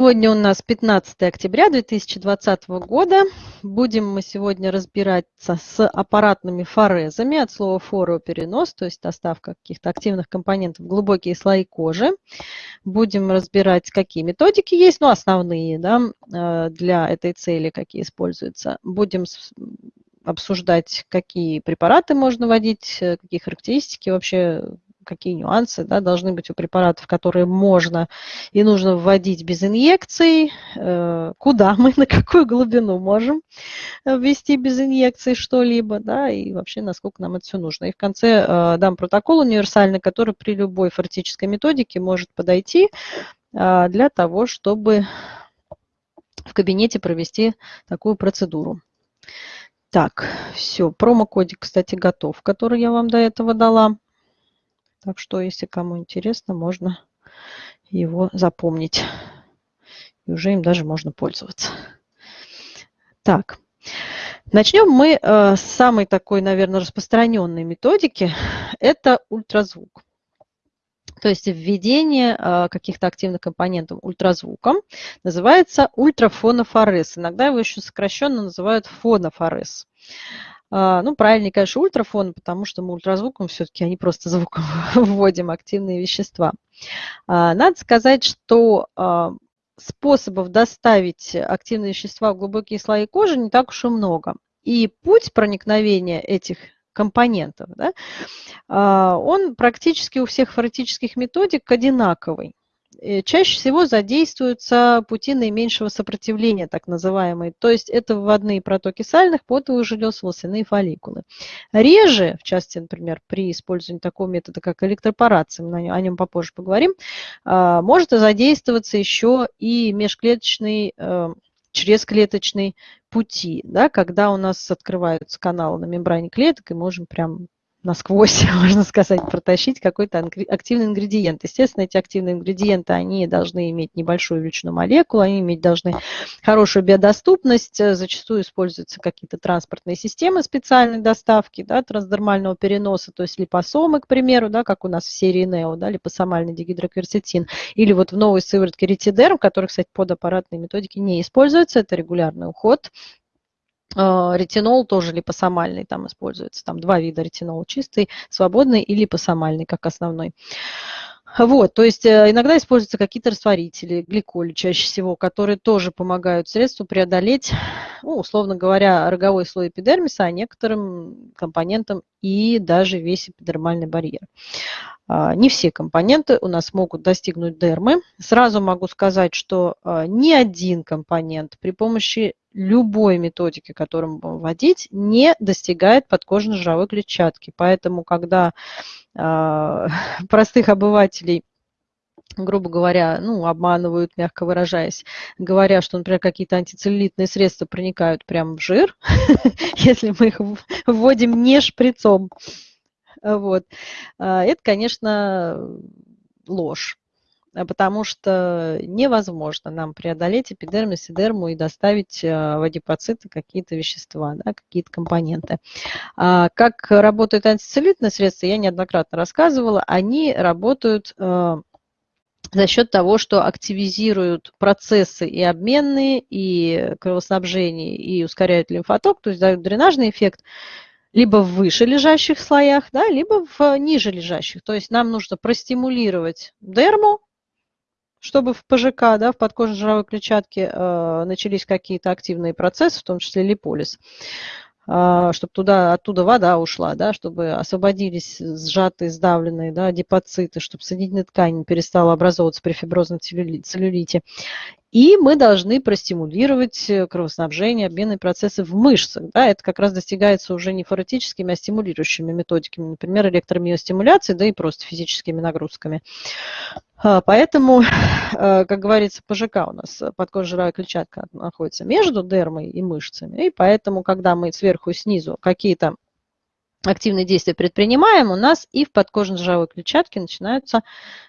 Сегодня у нас 15 октября 2020 года. Будем мы сегодня разбираться с аппаратными форезами от слова фороперенос, то есть доставка каких-то активных компонентов в глубокие слои кожи. Будем разбирать, какие методики есть, ну, основные да, э, для этой цели, какие используются. Будем обсуждать, какие препараты можно вводить, э, какие характеристики вообще какие нюансы да, должны быть у препаратов, которые можно и нужно вводить без инъекций, э, куда мы, на какую глубину можем ввести без инъекций что-либо, да, и вообще насколько нам это все нужно. И в конце э, дам протокол универсальный, который при любой фортической методике может подойти э, для того, чтобы в кабинете провести такую процедуру. Так, все, промокодик, кстати, готов, который я вам до этого дала. Так что, если кому интересно, можно его запомнить. И уже им даже можно пользоваться. Так, начнем мы э, с самой такой, наверное, распространенной методики. Это ультразвук. То есть введение э, каких-то активных компонентов ультразвуком называется ультрафонофорез. Иногда его еще сокращенно называют фонофорез. А, ну, правильнее, конечно, ультрафон, потому что мы ультразвуком все-таки, а не просто звуком вводим активные вещества. А, надо сказать, что а, способов доставить активные вещества в глубокие слои кожи не так уж и много. И путь проникновения этих компонентов, да, он практически у всех форетических методик одинаковый. Э, чаще всего задействуются пути наименьшего сопротивления, так называемые. То есть это вводные протоки сальных, потовых желез, волосяные фолликулы. Реже, в частности, например, при использовании такого метода, как электропорация, мы о нем попозже поговорим, а, может задействоваться еще и межклеточный э, чрезклеточные пути, да, когда у нас открываются каналы на мембране клеток, и можем прям насквозь, можно сказать, протащить какой-то активный ингредиент. Естественно, эти активные ингредиенты, они должны иметь небольшую величину молекул, они иметь должны хорошую биодоступность, э, зачастую используются какие-то транспортные системы специальной доставки, да, трансдермального переноса, то есть липосомы, к примеру, да, как у нас в серии NEO, да, липосомальный дигидрокверцетин, или вот в новой сыворотке ретидерм, который, кстати, под аппаратные методики не используется, это регулярный уход, ретинол тоже липосомальный там используется. Там два вида ретинола, чистый, свободный и липосомальный как основной. Вот, то есть э, иногда используются какие-то растворители, гликоли чаще всего, которые тоже помогают средству преодолеть, ну, условно говоря, роговой слой эпидермиса, а некоторым компонентам и даже весь эпидермальный барьер. А, не все компоненты у нас могут достигнуть дермы. Сразу могу сказать, что а, ни один компонент при помощи любой методики, которую мы будем вводить, не достигает подкожно-жировой клетчатки. Поэтому, когда э, простых обывателей грубо говоря, ну, обманывают, мягко выражаясь, говоря, что, например, какие-то антицеллюлитные средства проникают прямо в жир, если мы их вводим не шприцом. Вот. А, это, конечно, ложь. Э, потому что невозможно нам преодолеть эпидермис и дерму и доставить в адипоциты какие-то вещества, да, какие-то компоненты. А как работают антицеллюлитные средства, я неоднократно рассказывала, они работают за счет того, что активизируют процессы и обменные, и кровоснабжение, и ускоряют лимфоток, то есть дают дренажный эффект, либо в выше лежащих слоях, да, либо в ниже лежащих. То есть нам нужно простимулировать дерму, чтобы в ПЖК, да, в подкожно-жировой клетчатке э, начались какие-то активные процессы, в том числе липолиз, э, чтобы туда, оттуда вода ушла, да, чтобы освободились сжатые, сдавленные да, депоциты, чтобы соединительная ткань перестала образовываться при фиброзном целлюлите. И мы должны простимулировать э, кровоснабжение, обменные процессы в мышцах. Да, это как раз достигается уже не форетическими, а стимулирующими методиками, например, электромиостимуляцией, да и просто физическими нагрузками. А, поэтому, э, как говорится, ПЖК у нас, подкожно-жировая клетчатка находится между дермой и мышцами, и поэтому, когда мы сверху и снизу какие-то активные действия предпринимаем, у нас и в подкожно-жировой клетчатке начинаются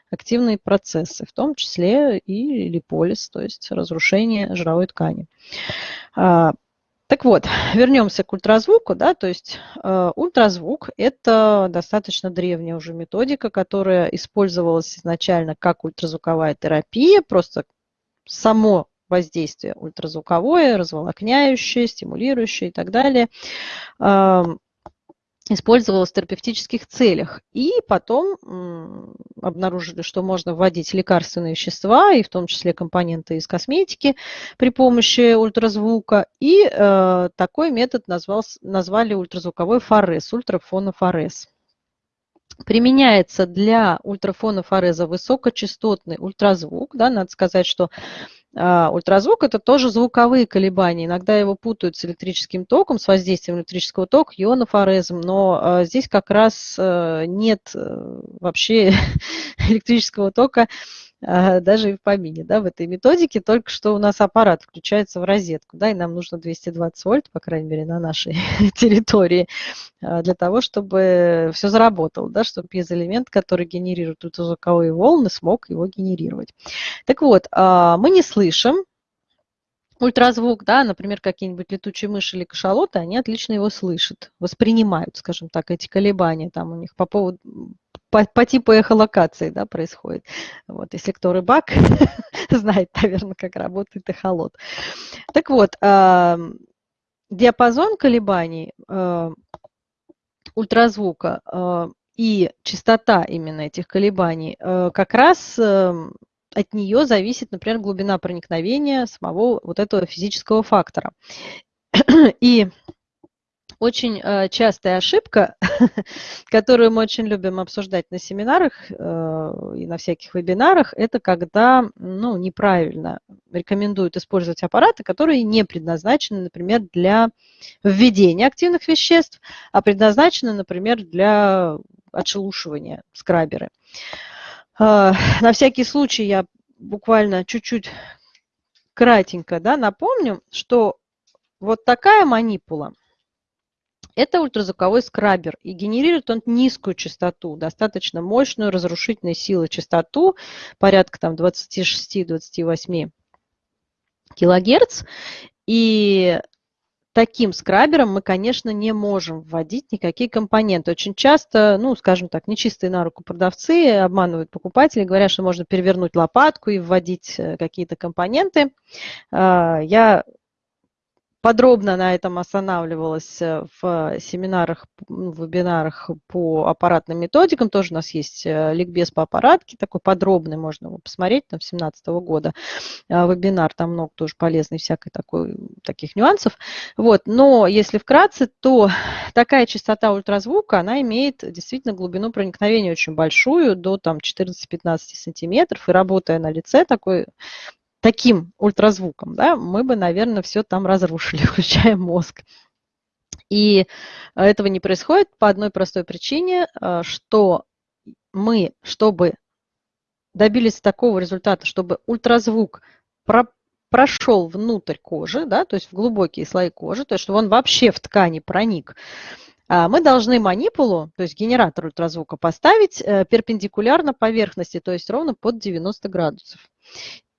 активные процессы, в том числе и липолиз, то есть разрушение жировой ткани. Так вот, вернемся к ультразвуку. Да, то есть э, ультразвук – это достаточно древняя уже методика, которая использовалась изначально как ультразвуковая терапия, просто само воздействие ультразвуковое, разволокняющее, стимулирующее и так далее использовалось в терапевтических целях. И потом обнаружили, что можно вводить лекарственные вещества, и в том числе компоненты из косметики при помощи ультразвука. И э, такой метод назвал, назвали ультразвуковой форез, ультрафонофорез. Применяется для ультрафонофореза высокочастотный ультразвук. Да, надо сказать, что ультразвук – это тоже звуковые колебания. Иногда его путают с электрическим током, с воздействием электрического тока, ионофорезом, но а, здесь как раз э, нет э, вообще электрического тока а, даже и в помине, да, в этой методике, только что у нас аппарат включается в розетку, да, и нам нужно 220 вольт, по крайней мере, на нашей территории, а, для того, чтобы все заработало, да, чтобы пьезоэлемент, который генерирует ультразвуковые волны, смог его генерировать. Так вот, а, мы не слышим, ультразвук, да, например, какие-нибудь летучие мыши или кашалоты, они отлично его слышат, воспринимают, скажем так, эти колебания там у них по поводу по, по типу эхолокации да, происходит. Вот, если кто рыбак, знает, наверное, как работает эхолот. Так вот, диапазон колебаний э, ультразвука э, и частота именно этих колебаний э, как раз э, от нее зависит, например, глубина проникновения самого вот этого физического фактора. И очень э, частая ошибка, которую мы очень любим обсуждать на семинарах э, и на всяких вебинарах, это когда ну, неправильно рекомендуют использовать аппараты, которые не предназначены, например, для введения активных веществ, а предназначены, например, для отшелушивания скраберы. Э, на всякий случай я буквально чуть-чуть кратенько да, напомню, что вот такая манипула – это ультразвуковой скрабер, и генерирует он низкую частоту, достаточно мощную разрушительной силы частоту, порядка там 26-28 килогерц. И таким скрабером мы, конечно, не можем вводить никакие компоненты. Очень часто, ну, скажем так, нечистые на руку продавцы обманывают покупателей, говорят, что можно перевернуть лопатку и вводить э, какие-то компоненты. А, я подробно на этом останавливалась э, в семинарах, ну, в вебинарах по аппаратным методикам. Тоже у нас есть э, ликбез по аппаратке, такой подробный, можно его посмотреть, там, 2017 года э, вебинар, там много тоже полезной всякой такой, таких нюансов. Вот. Но если вкратце, то такая частота ультразвука, она имеет действительно глубину проникновения очень большую, до там 14-15 сантиметров, и работая на лице такой таким ультразвуком, да, мы бы, наверное, все там разрушили, включая мозг. И этого не происходит по одной простой причине, э, что мы, чтобы добились такого результата, чтобы ультразвук про, прошел внутрь кожи, да, то есть в глубокие слои кожи, то есть чтобы он вообще в ткани проник, а, мы должны манипулу, то есть генератор ультразвука, поставить э, перпендикулярно поверхности, то есть ровно под 90 градусов.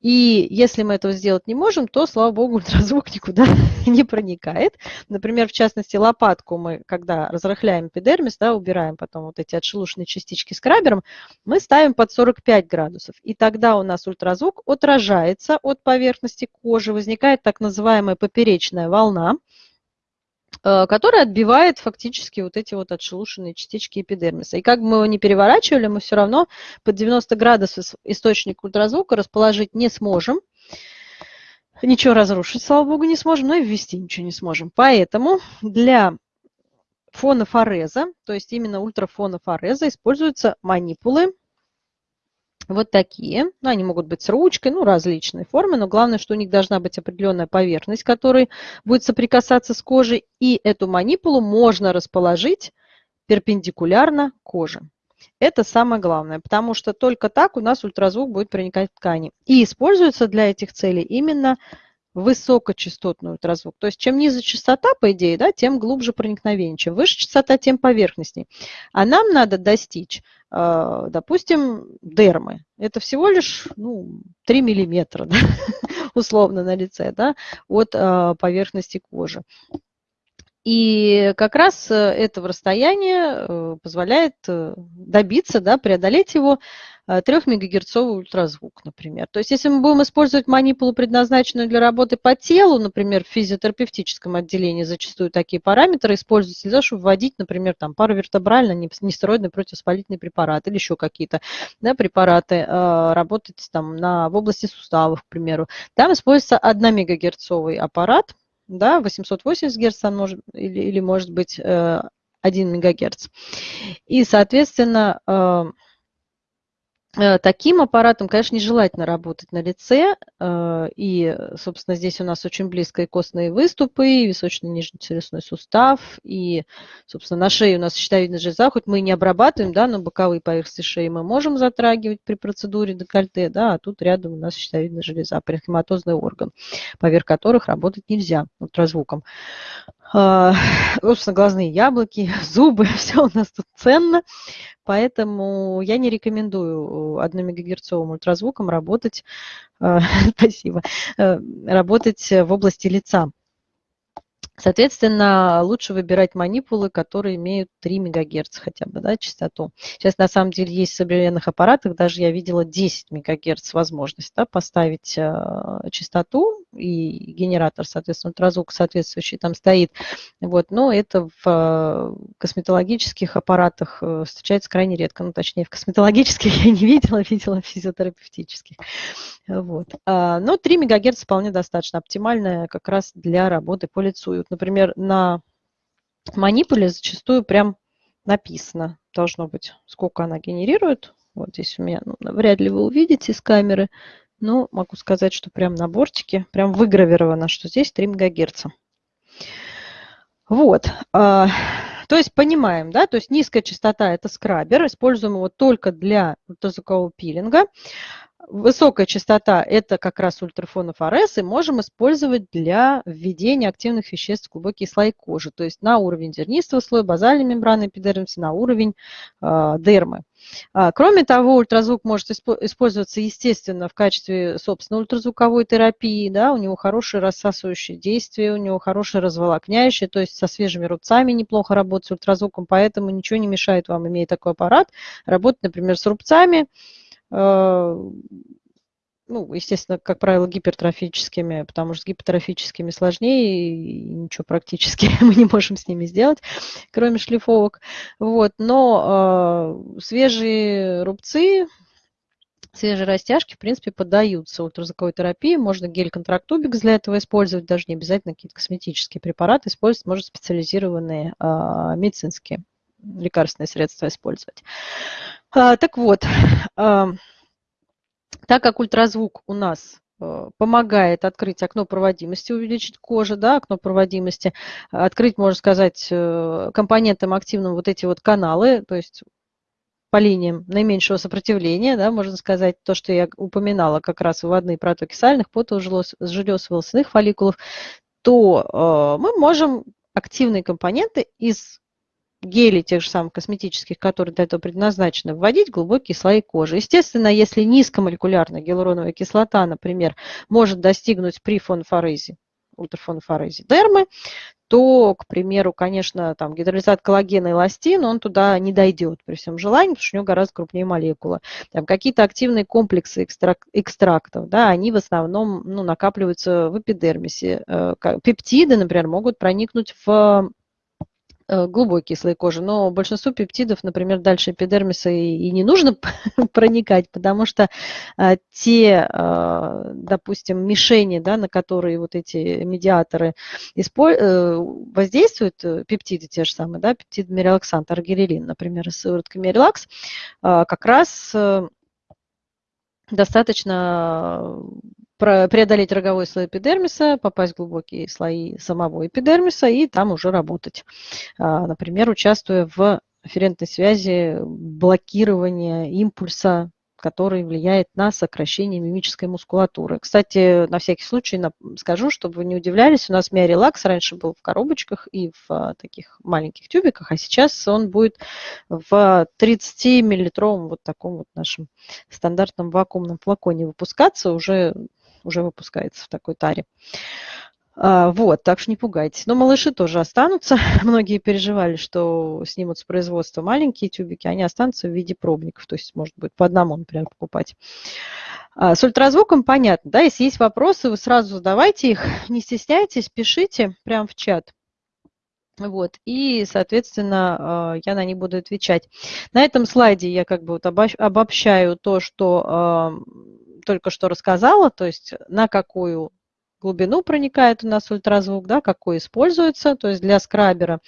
И если мы этого сделать не можем, то, слава богу, ультразвук никуда не проникает. Например, в частности, лопатку мы, когда разрыхляем эпидермис, да, убираем потом вот эти отшелушенные частички скрабером, мы ставим под 45 градусов. И тогда у нас ультразвук отражается от поверхности кожи, возникает так называемая поперечная волна, который отбивает фактически вот эти вот отшелушенные частички эпидермиса. И как бы мы его не переворачивали, мы все равно под 90 градусов источник ультразвука расположить не сможем. Ничего разрушить, слава богу, не сможем, но и ввести ничего не сможем. Поэтому для фона фореза, то есть именно ультрафона фореза, используются манипулы вот такие. Ну, они могут быть с ручкой, ну, различные формы, но главное, что у них должна быть определенная поверхность, которая будет соприкасаться с кожей, и эту манипулу можно расположить перпендикулярно коже. Это самое главное, потому что только так у нас ультразвук будет проникать в ткани. И используется для этих целей именно высокочастотный ультразвук. То есть чем ниже частота, по идее, да, тем глубже проникновение. Чем выше частота, тем поверхностней. А нам надо достичь, э, допустим, дермы. Это всего лишь ну, 3 миллиметра, да, условно, на лице да, от э, поверхности кожи. И как раз э, этого расстояния позволяет добиться, да, преодолеть его 3-мегагерцовый ультразвук, например. То есть если мы будем использовать манипулу, предназначенную для работы по телу, например, в физиотерапевтическом отделении зачастую такие параметры используются для того, чтобы вводить, например, там, паравертебральный нестероидный противовоспалительный препарат или еще какие-то да, препараты, работать там на, в области суставов, к примеру. Там используется 1 мегагерцовый аппарат, да, 880 Гц может, или, или может быть 1 э, мегагерц. И, соответственно, э, Э, таким аппаратом, конечно, нежелательно работать на лице. Э, и, собственно, здесь у нас очень близко и костные выступы, и височно-нижнечелюстной сустав, и, собственно, на шее у нас щитовидная железа, хоть мы и не обрабатываем, да, но боковые поверхности шеи мы можем затрагивать при процедуре декольте, да, а тут рядом у нас щитовидная железа, паренхематозный орган, поверх которых работать нельзя ультразвуком. А, собственно, глазные яблоки, зубы, все у нас тут ценно. Поэтому я не рекомендую 1 мегагерцовым ультразвуком работать, а, спасибо, э, работать в области лица. Соответственно, лучше выбирать манипулы, которые имеют 3 МГц хотя бы, да, частоту. Сейчас на самом деле есть в современных аппаратах, даже я видела 10 МГц возможность да, поставить э, частоту, и генератор, соответственно, ультразвук соответствующий там стоит. Вот, но это в э, косметологических аппаратах э, встречается крайне редко. Ну, точнее, в косметологических я не видела, видела в физиотерапевтических. Вот. А, но 3 МГц вполне достаточно оптимальная как раз для работы по лицу. И вот, например, на манипуле зачастую прям написано, должно быть, сколько она генерирует. Вот здесь у меня, ну, вряд ли вы увидите с камеры, но могу сказать, что прям на бортике, прям выгравировано, что здесь 3 МГц. Вот. А, то есть понимаем, да, то есть низкая частота – это скрабер, используем его только для ультразвукового пилинга. Высокая частота – это как раз ультрафонов РС, и можем использовать для введения активных веществ в глубокие слои кожи, то есть на уровень зернистого слоя, базальной мембраны эпидермиса, на уровень э, дермы. А, кроме того, ультразвук может использоваться, естественно, в качестве, собственно, ультразвуковой терапии. Да, у него хорошее рассасывающее действие, у него хорошее разволокняющее, то есть со свежими рубцами неплохо работать с ультразвуком, поэтому ничего не мешает вам, имея такой аппарат, работать, например, с рубцами, ну, естественно, как правило, гипертрофическими, потому что с гипертрофическими сложнее, и ничего практически мы не можем с ними сделать, кроме шлифовок. Вот. Но э, свежие рубцы, свежие растяжки, в принципе, поддаются ультразвуковой терапии. Можно гель-контрактубикс для этого использовать, даже не обязательно какие-то косметические препараты использовать, можно специализированные э, медицинские лекарственные средства использовать. А, так вот, так как ультразвук у нас э, помогает открыть окно проводимости, увеличить кожу, да, окно проводимости, открыть, можно сказать, э, компонентам активным вот эти вот каналы, то есть по линиям наименьшего сопротивления, да, можно сказать, то, что я упоминала, как раз выводные протоки сальных, потожелез, желез волосяных фолликулов, то э, мы можем активные компоненты из гелей тех же самых косметических, которые для этого предназначены, вводить глубокие слои кожи. Естественно, если низкомолекулярная гиалуроновая кислота, например, может достигнуть при фонфорезе, ультрафонофорезе дермы, то, к примеру, конечно, там гидролизат коллагена и эластин, он туда не дойдет при всем желании, потому что у него гораздо крупнее молекула. Там какие-то активные комплексы экстрак, экстрактов, да, они в основном ну, накапливаются в эпидермисе. Э, пептиды, например, могут проникнуть в Э, глубокие слои кожи, но большинству пептидов, например, дальше эпидермиса и, и не нужно проникать, потому что а, те, а, допустим, мишени, да, на которые вот эти медиаторы испо- э, воздействуют, пептиды те же самые, да, пептид мерилаксант, аргирелин, например, с сыворотками релакс, а, как раз достаточно преодолеть роговой слой эпидермиса, попасть в глубокие слои самого эпидермиса и там уже работать. А, например, участвуя в афферентной связи блокирования импульса который влияет на сокращение мимической мускулатуры. Кстати, на всякий случай скажу, чтобы вы не удивлялись, у нас миорелакс раньше был в коробочках и в а, таких маленьких тюбиках, а сейчас он будет в 30-миллилитровом вот таком вот нашем стандартном вакуумном флаконе выпускаться, уже, уже выпускается в такой таре. А, вот, так что не пугайтесь. Но малыши тоже останутся. Многие переживали, что снимут с производства маленькие тюбики, они останутся в виде пробников. То есть, может быть, по одному, например, покупать. А, с ультразвуком понятно, да? Если есть вопросы, вы сразу задавайте их. Не стесняйтесь, пишите прямо в чат. Вот, и, соответственно, а, я на них буду отвечать. На этом слайде я как бы вот обобщаю то, что только что рассказала, то есть на какую глубину проникает у нас ультразвук, да, какой используется. То есть для скрабера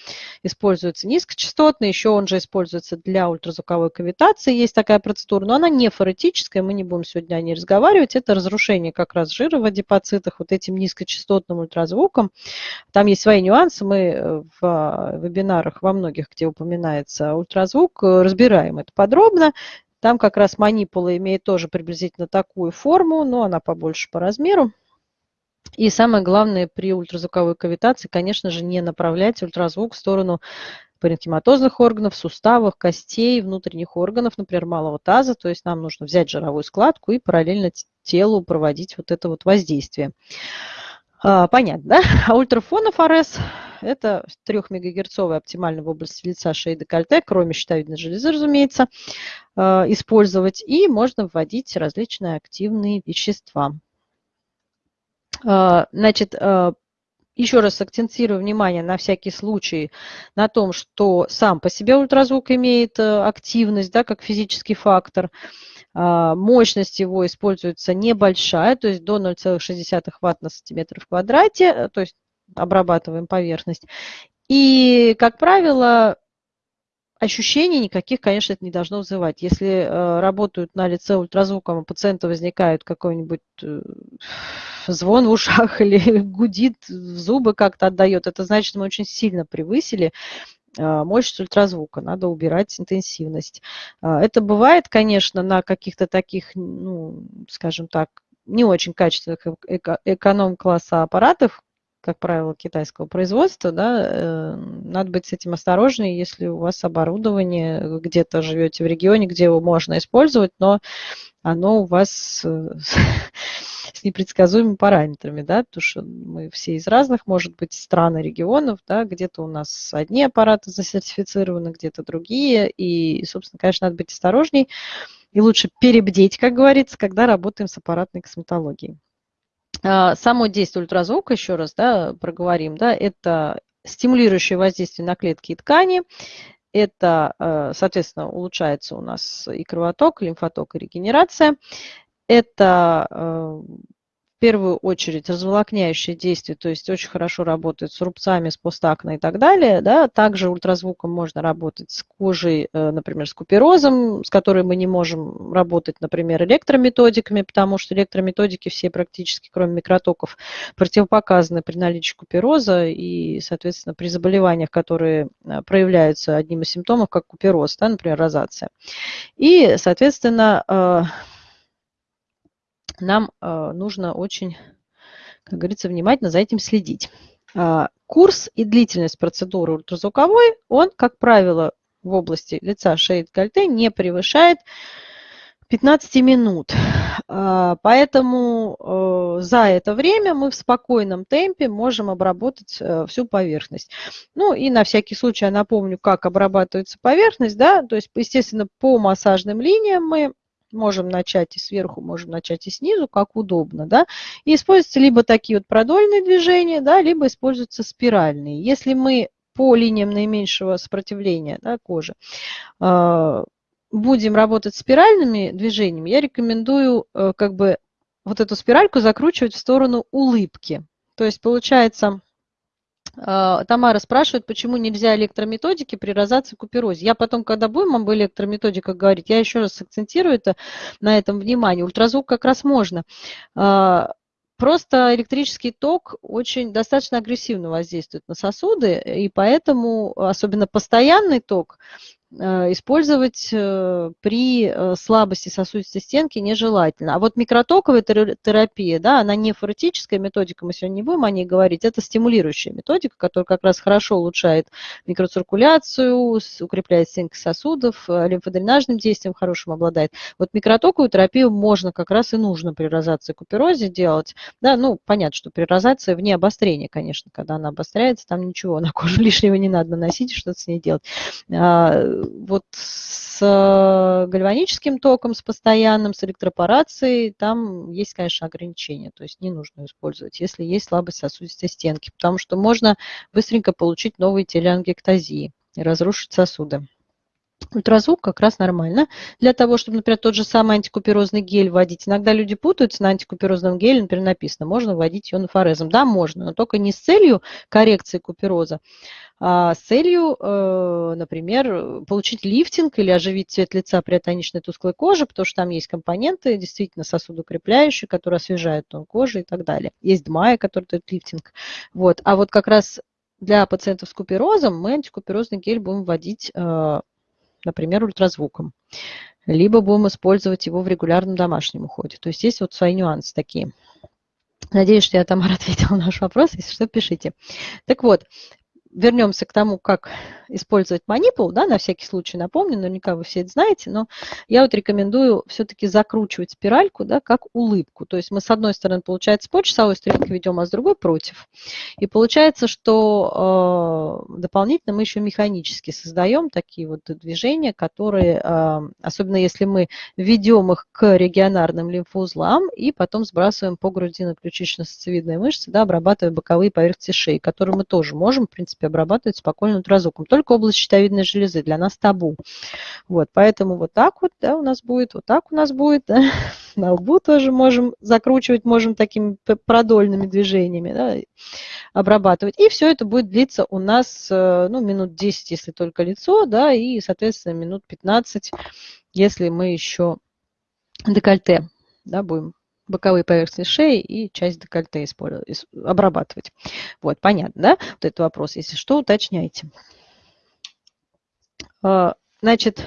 используется низкочастотный, еще он же используется для ультразвуковой кавитации. Есть такая процедура, но она не форетическая, мы не будем сегодня о ней разговаривать. Это разрушение как раз жира в адипоцитах вот этим низкочастотным ультразвуком. Там есть свои нюансы, мы э, в вебинарах во многих, где упоминается ультразвук, э, разбираем это подробно. Там как раз манипула имеет тоже приблизительно такую форму, но она побольше по размеру. И самое главное при ультразвуковой кавитации, конечно же, не направлять ультразвук в сторону паренхематозных органов, суставов, костей, внутренних органов, например, малого таза. То есть нам нужно взять жировую складку и параллельно телу проводить вот это вот воздействие. А, понятно, да? А ультрафонов АРС – это 3 мегагерцовый оптимально в области лица, шеи, декольте, кроме щитовидной железы, разумеется, а, использовать. И можно вводить различные активные вещества. А, значит, а, еще раз акцентирую внимание на всякий случай на том, что сам по себе ультразвук имеет э, активность, да, как физический фактор. Мощность его используется небольшая, то есть до 0,6 Вт на сантиметр в квадрате, э, то есть обрабатываем поверхность. И, как правило, ощущений никаких, конечно, это не должно вызывать. Если э, работают на лице ультразвуком, у пациента возникает какой-нибудь э, звон в ушах или гудит в зубы как-то отдает, это значит, мы очень сильно превысили э, мощность ультразвука, надо убирать интенсивность. Э, это бывает, конечно, на каких-то таких, ну, скажем так, не очень качественных эко эконом-класса аппаратах, как правило, китайского производства, да, э, надо быть с этим осторожнее, если у вас оборудование, где-то живете в регионе, где его можно использовать, но оно у вас э, с непредсказуемыми параметрами, да, потому что мы все из разных, может быть, стран и регионов, да, где-то у нас одни аппараты засертифицированы, где-то другие, и, собственно, конечно, надо быть осторожней, и лучше перебдеть, как говорится, когда работаем с аппаратной косметологией. А, само действие ультразвука, еще раз да, проговорим, да, это стимулирующее воздействие на клетки и ткани, это, э, соответственно, улучшается у нас и кровоток, и лимфоток, и регенерация. Это э, первую очередь разволокняющее действие, то есть очень хорошо работает с рубцами, с постакной и так далее. Да. Также ультразвуком можно работать с кожей, э, например, с куперозом, с которой мы не можем работать, например, электрометодиками, потому что электрометодики все практически, кроме микротоков, противопоказаны при наличии купероза и, соответственно, при заболеваниях, которые э, проявляются одним из симптомов, как купероз, да, например, розация. И, соответственно, э, нам э, нужно очень, как говорится, внимательно за этим следить. А, курс и длительность процедуры ультразвуковой, он, как правило, в области лица, шеи, декольте не превышает 15 минут. А, поэтому за это время мы в спокойном темпе можем обработать всю поверхность. Ну и на всякий случай я напомню, как обрабатывается поверхность. Да? То есть, естественно, по массажным линиям мы Можем начать и сверху, можем начать и снизу, как удобно. Да? И используются либо такие вот продольные движения, да, либо используются спиральные. Если мы по линиям наименьшего сопротивления да, кожи э, будем работать спиральными движениями, я рекомендую э, как бы вот эту спиральку закручивать в сторону улыбки. То есть получается Тамара спрашивает, почему нельзя электрометодики при розации куперозе. Я потом, когда будем об электрометодиках говорить, я еще раз акцентирую это, на этом внимание. Ультразвук как раз можно. А, просто электрический ток очень достаточно агрессивно воздействует на сосуды, и поэтому, особенно постоянный ток, использовать э, при э, слабости сосудистой стенки нежелательно. А вот микротоковая терапия, да, она не форетическая методика, мы сегодня не будем о ней говорить, это стимулирующая методика, которая как раз хорошо улучшает микроциркуляцию, укрепляет стенки сосудов, лимфодренажным действием хорошим обладает. Вот микротоковую терапию можно как раз и нужно при розации куперозе делать. Да, ну, понятно, что при розации вне обострения, конечно, когда она обостряется, там ничего на кожу лишнего не надо наносить, что-то с ней делать а, вот с гальваническим током, с постоянным, с электропорацией, там есть, конечно, ограничения. То есть не нужно использовать, если есть слабость сосудистой стенки, потому что можно быстренько получить новые телеангектазии и разрушить сосуды. Ультразвук как раз нормально. Для того, чтобы, например, тот же самый антикуперозный гель вводить. Иногда люди путаются на антикуперозном геле, например, написано, можно вводить ионофорезом. Да, можно, но только не с целью коррекции купероза, с целью, э, например, получить лифтинг или оживить цвет лица при атоничной тусклой коже, потому что там есть компоненты, действительно сосудокрепляющие, которые освежают тон кожи и так далее. Есть ДМАИ, который дает лифтинг. Вот. А вот как раз для пациентов с куперозом мы антикуперозный гель будем вводить э, например, ультразвуком. Либо будем использовать его в регулярном домашнем уходе. То есть есть вот свои нюансы такие. Надеюсь, что я, Тамара, ответила на ваш вопрос. Если что, пишите. Так вот, вернемся к тому, как использовать манипул, да, на всякий случай напомню, наверняка вы все это знаете, но я вот рекомендую все-таки закручивать спиральку, да, как улыбку. То есть мы с одной стороны, получается, по часовой стрелке ведем, а с другой против. И получается, что э, дополнительно мы еще механически создаем такие вот движения, которые, э, особенно если мы ведем их к регионарным лимфоузлам и потом сбрасываем по грудино-ключично-сосцевидной мышце, да, обрабатывая боковые поверхности шеи, которые мы тоже можем, в принципе, обрабатывать спокойно ультразвуком только область щитовидной железы, для нас табу. Вот, поэтому вот так вот да, у нас будет, вот так у нас будет. Да. На лбу тоже можем закручивать, можем такими продольными движениями да, обрабатывать. И все это будет длиться у нас э, ну, минут 10, если только лицо, да, и, соответственно, минут 15, если мы еще декольте да, будем боковые поверхности шеи и часть декольте обрабатывать. Вот, понятно, да? Вот этот вопрос. Если что, уточняйте. А, значит,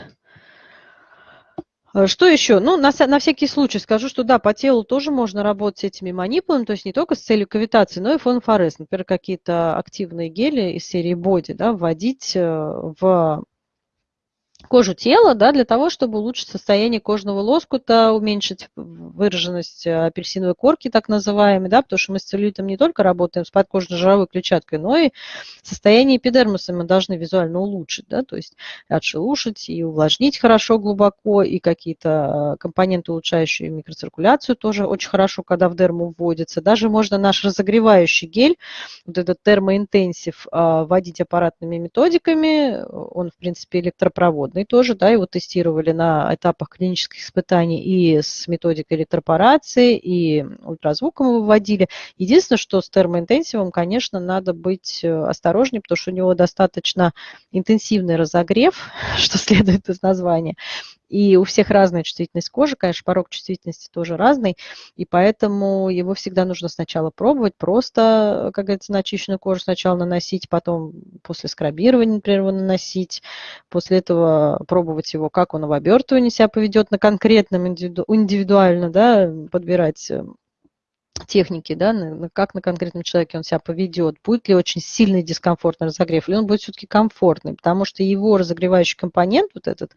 а, что еще? Ну, на, на всякий случай скажу, что да, по телу тоже можно работать этими манипулами, то есть не только с целью кавитации, но и фонфорез. Например, какие-то активные гели из серии боди да, вводить э, в кожу тела, да, для того, чтобы улучшить состояние кожного лоскута, уменьшить выраженность э, апельсиновой корки, так называемой, да, потому что мы с целлюлитом не только работаем с подкожно-жировой клетчаткой, но и состояние эпидермиса мы должны визуально улучшить, да, то есть отшелушить и увлажнить хорошо, глубоко, и какие-то э, компоненты, улучшающие микроциркуляцию, тоже очень хорошо, когда в дерму вводится. Даже можно наш разогревающий гель, вот этот термоинтенсив, э, вводить аппаратными методиками, он, в принципе, электропроводный, водный тоже, да, его тестировали на этапах клинических испытаний и с методикой электропорации, и ультразвуком его вводили. Единственное, что с термоинтенсивом, конечно, надо быть э, осторожнее, потому что у него достаточно интенсивный разогрев, что следует из названия. И у всех разная чувствительность кожи, конечно, порог чувствительности тоже разный, и поэтому его всегда нужно сначала пробовать, просто, как говорится, на очищенную кожу сначала наносить, потом после скрабирования, например, его наносить, после этого пробовать его, как он в обертывании себя поведет на конкретном, индивидуально, да, подбирать э, техники, да, как на конкретном человеке он себя поведет, будет ли очень сильный дискомфортный разогрев, или он будет все-таки комфортный, потому что его разогревающий компонент, вот этот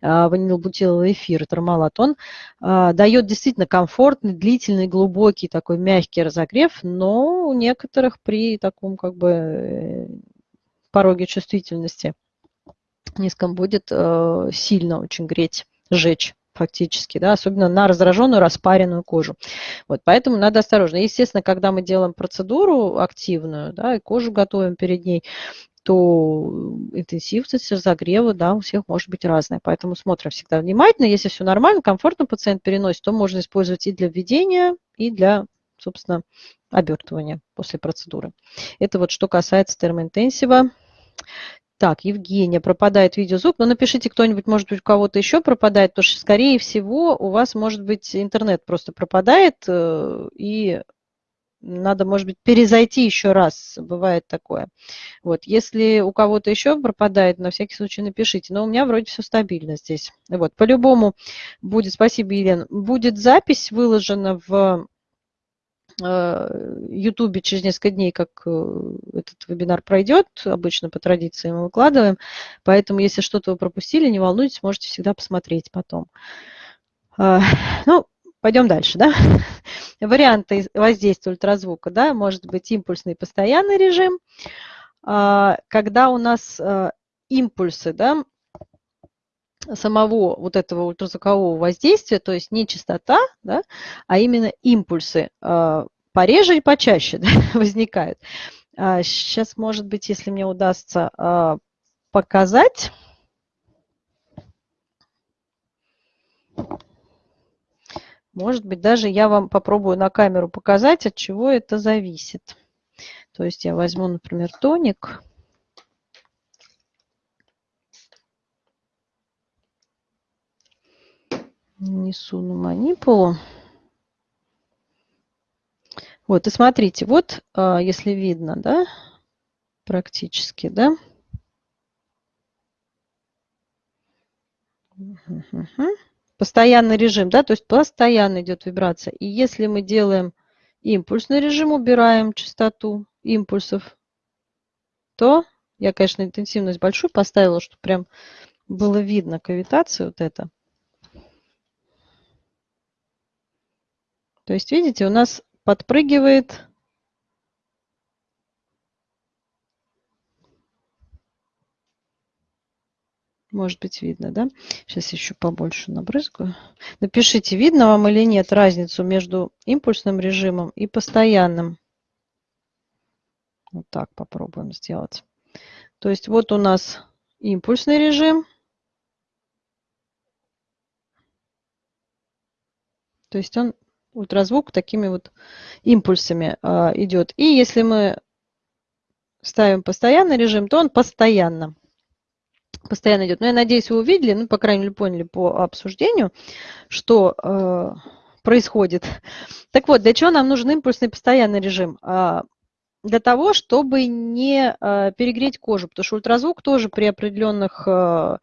а, эфир, тормалат, он а, дает действительно комфортный, длительный, глубокий, такой мягкий разогрев, но у некоторых при таком как бы э, пороге чувствительности низком будет э, сильно очень греть, жечь фактически, да, особенно на раздраженную, распаренную кожу. Вот, поэтому надо осторожно. Естественно, когда мы делаем процедуру активную, да, и кожу готовим перед ней, то интенсивность разогрева, да, у всех может быть разная. Поэтому смотрим всегда внимательно. Если все нормально, комфортно пациент переносит, то можно использовать и для введения, и для, собственно, обертывания после процедуры. Это вот что касается термоинтенсива. Так, Евгения, пропадает видеозвук. Ну, напишите кто-нибудь, может быть, у кого-то еще пропадает, потому что, скорее всего, у вас, может быть, интернет просто пропадает, э, и надо, может быть, перезайти еще раз, бывает такое. Вот, если у кого-то еще пропадает, на всякий случай напишите. Но у меня вроде все стабильно здесь. Вот, по-любому будет, спасибо, Елена, будет запись выложена в Ютубе через несколько дней, как э, этот вебинар пройдет, обычно по традиции мы выкладываем. Поэтому, если что-то вы пропустили, не волнуйтесь, можете всегда посмотреть потом. А, ну, пойдем дальше, да? Варианты воздействия ультразвука, да, может быть импульсный постоянный режим, а, когда у нас э, импульсы, да, самого вот этого ультразвукового воздействия, то есть не частота, да, а именно импульсы э, пореже и почаще да, возникают. А сейчас, может быть, если мне удастся э, показать. Может быть, даже я вам попробую на камеру показать, от чего это зависит. То есть я возьму, например, тоник. Несу на манипулу. Вот, и смотрите, вот, а, если видно, да, практически, да. Постоянный режим, да, то есть постоянно идет вибрация. И если мы делаем импульсный режим, убираем частоту импульсов, то я, конечно, интенсивность большую поставила, чтобы прям было видно кавитацию вот это. То есть, видите, у нас подпрыгивает Может быть, видно, да? Сейчас еще побольше набрызгаю. Напишите, видно вам или нет разницу между импульсным режимом и постоянным. Вот так попробуем сделать. То есть вот у нас импульсный режим. То есть он ультразвук такими вот импульсами а, идет. И если мы ставим постоянный режим, то он постоянно, постоянно идет. Но я надеюсь, вы увидели, ну, по крайней мере, поняли по обсуждению, что э, происходит. Так вот, для чего нам нужен импульсный постоянный режим? А, для того, чтобы не э, перегреть кожу, потому что ультразвук тоже при определенных э,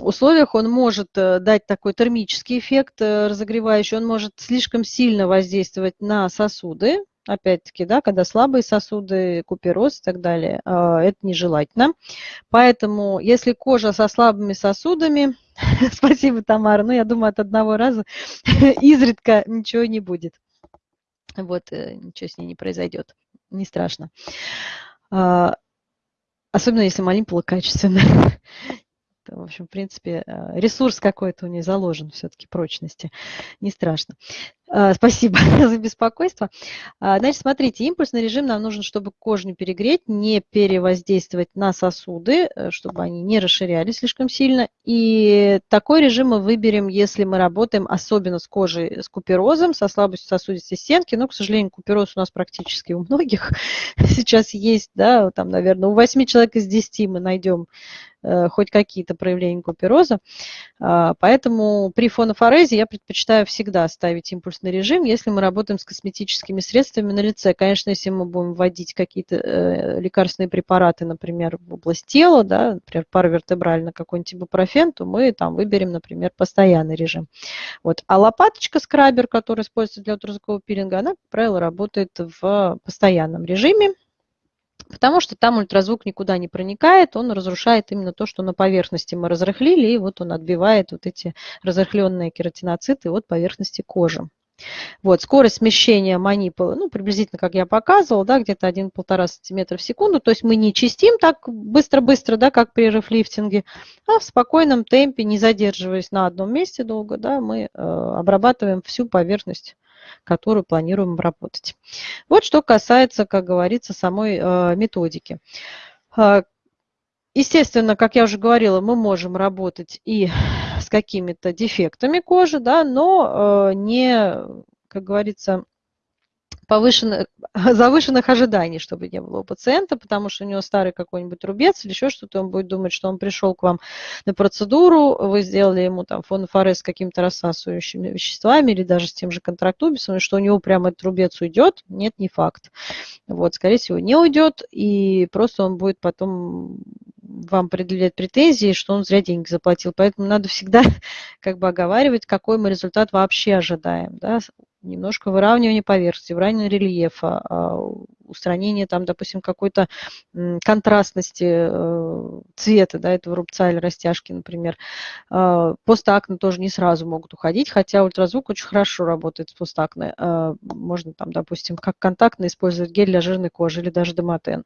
условиях он может э, дать такой термический эффект э, разогревающий, он может слишком сильно воздействовать на сосуды, опять-таки, да, когда слабые сосуды, купероз и так далее, а, это нежелательно. Поэтому, если кожа со слабыми сосудами, спасибо, Тамара, ну, я думаю, от одного раза изредка ничего не будет. Вот, э, ничего с ней не произойдет, не страшно. А, особенно, если манипула качественная. В общем, в принципе, э, ресурс какой-то у нее заложен все-таки прочности. Не страшно. А, спасибо за беспокойство. А, значит, смотрите, импульсный режим нам нужен, чтобы кожу не перегреть, не перевоздействовать на сосуды, э, чтобы они не расширялись слишком сильно. И такой режим мы выберем, если мы работаем особенно с кожей с куперозом, со слабостью сосудистой стенки. Но, к сожалению, купероз у нас практически у многих сейчас есть. Да, там, наверное, у 8 человек из 10 мы найдем э, хоть какие-то проявления купероза. А, поэтому при фонофорезе я предпочитаю всегда ставить импульс комфортный режим, если мы работаем с косметическими средствами на лице. Конечно, если мы будем вводить какие-то э, лекарственные препараты, например, в область тела, да, например, паравертебрально какой-нибудь ибупрофен, то мы там выберем, например, постоянный режим. Вот. А лопаточка скрабер, которая используется для ультразвукового пилинга, она, как правило, работает в постоянном режиме. Потому что там ультразвук никуда не проникает, он разрушает именно то, что на поверхности мы разрыхлили, и вот он отбивает вот эти разрыхленные кератиноциты от поверхности кожи. Вот, скорость смещения манипулы, ну, приблизительно, как я показывала, да, где-то 1-1,5 см в секунду. То есть мы не чистим так быстро-быстро, да, как при рефлифтинге, а в спокойном темпе, не задерживаясь на одном месте долго, да, мы э, обрабатываем всю поверхность которую планируем обработать. Вот что касается, как говорится, самой э, методики. Э, естественно, как я уже говорила, мы можем работать и с какими-то дефектами кожи, да, но э, не, как говорится, повышенных, завышенных ожиданий, чтобы не было у пациента, потому что у него старый какой-нибудь рубец или еще что-то, он будет думать, что он пришел к вам на процедуру, вы сделали ему там фонофорез с какими-то рассасывающими веществами или даже с тем же контрактубисом, и что у него прямо этот рубец уйдет, нет, не факт. Вот, скорее всего, не уйдет, и просто он будет потом вам предъявлять претензии, что он зря деньги заплатил. Поэтому надо всегда как бы оговаривать, какой мы результат вообще ожидаем. Да? Немножко выравнивание поверхности, выравнивание рельефа, а, устранение там, допустим, какой-то контрастности э, цвета да, этого рубца или растяжки, например. А, постакне тоже не сразу могут уходить, хотя ультразвук очень хорошо работает с постакне. А, можно там, допустим, как контактно использовать гель для жирной кожи или даже домотен.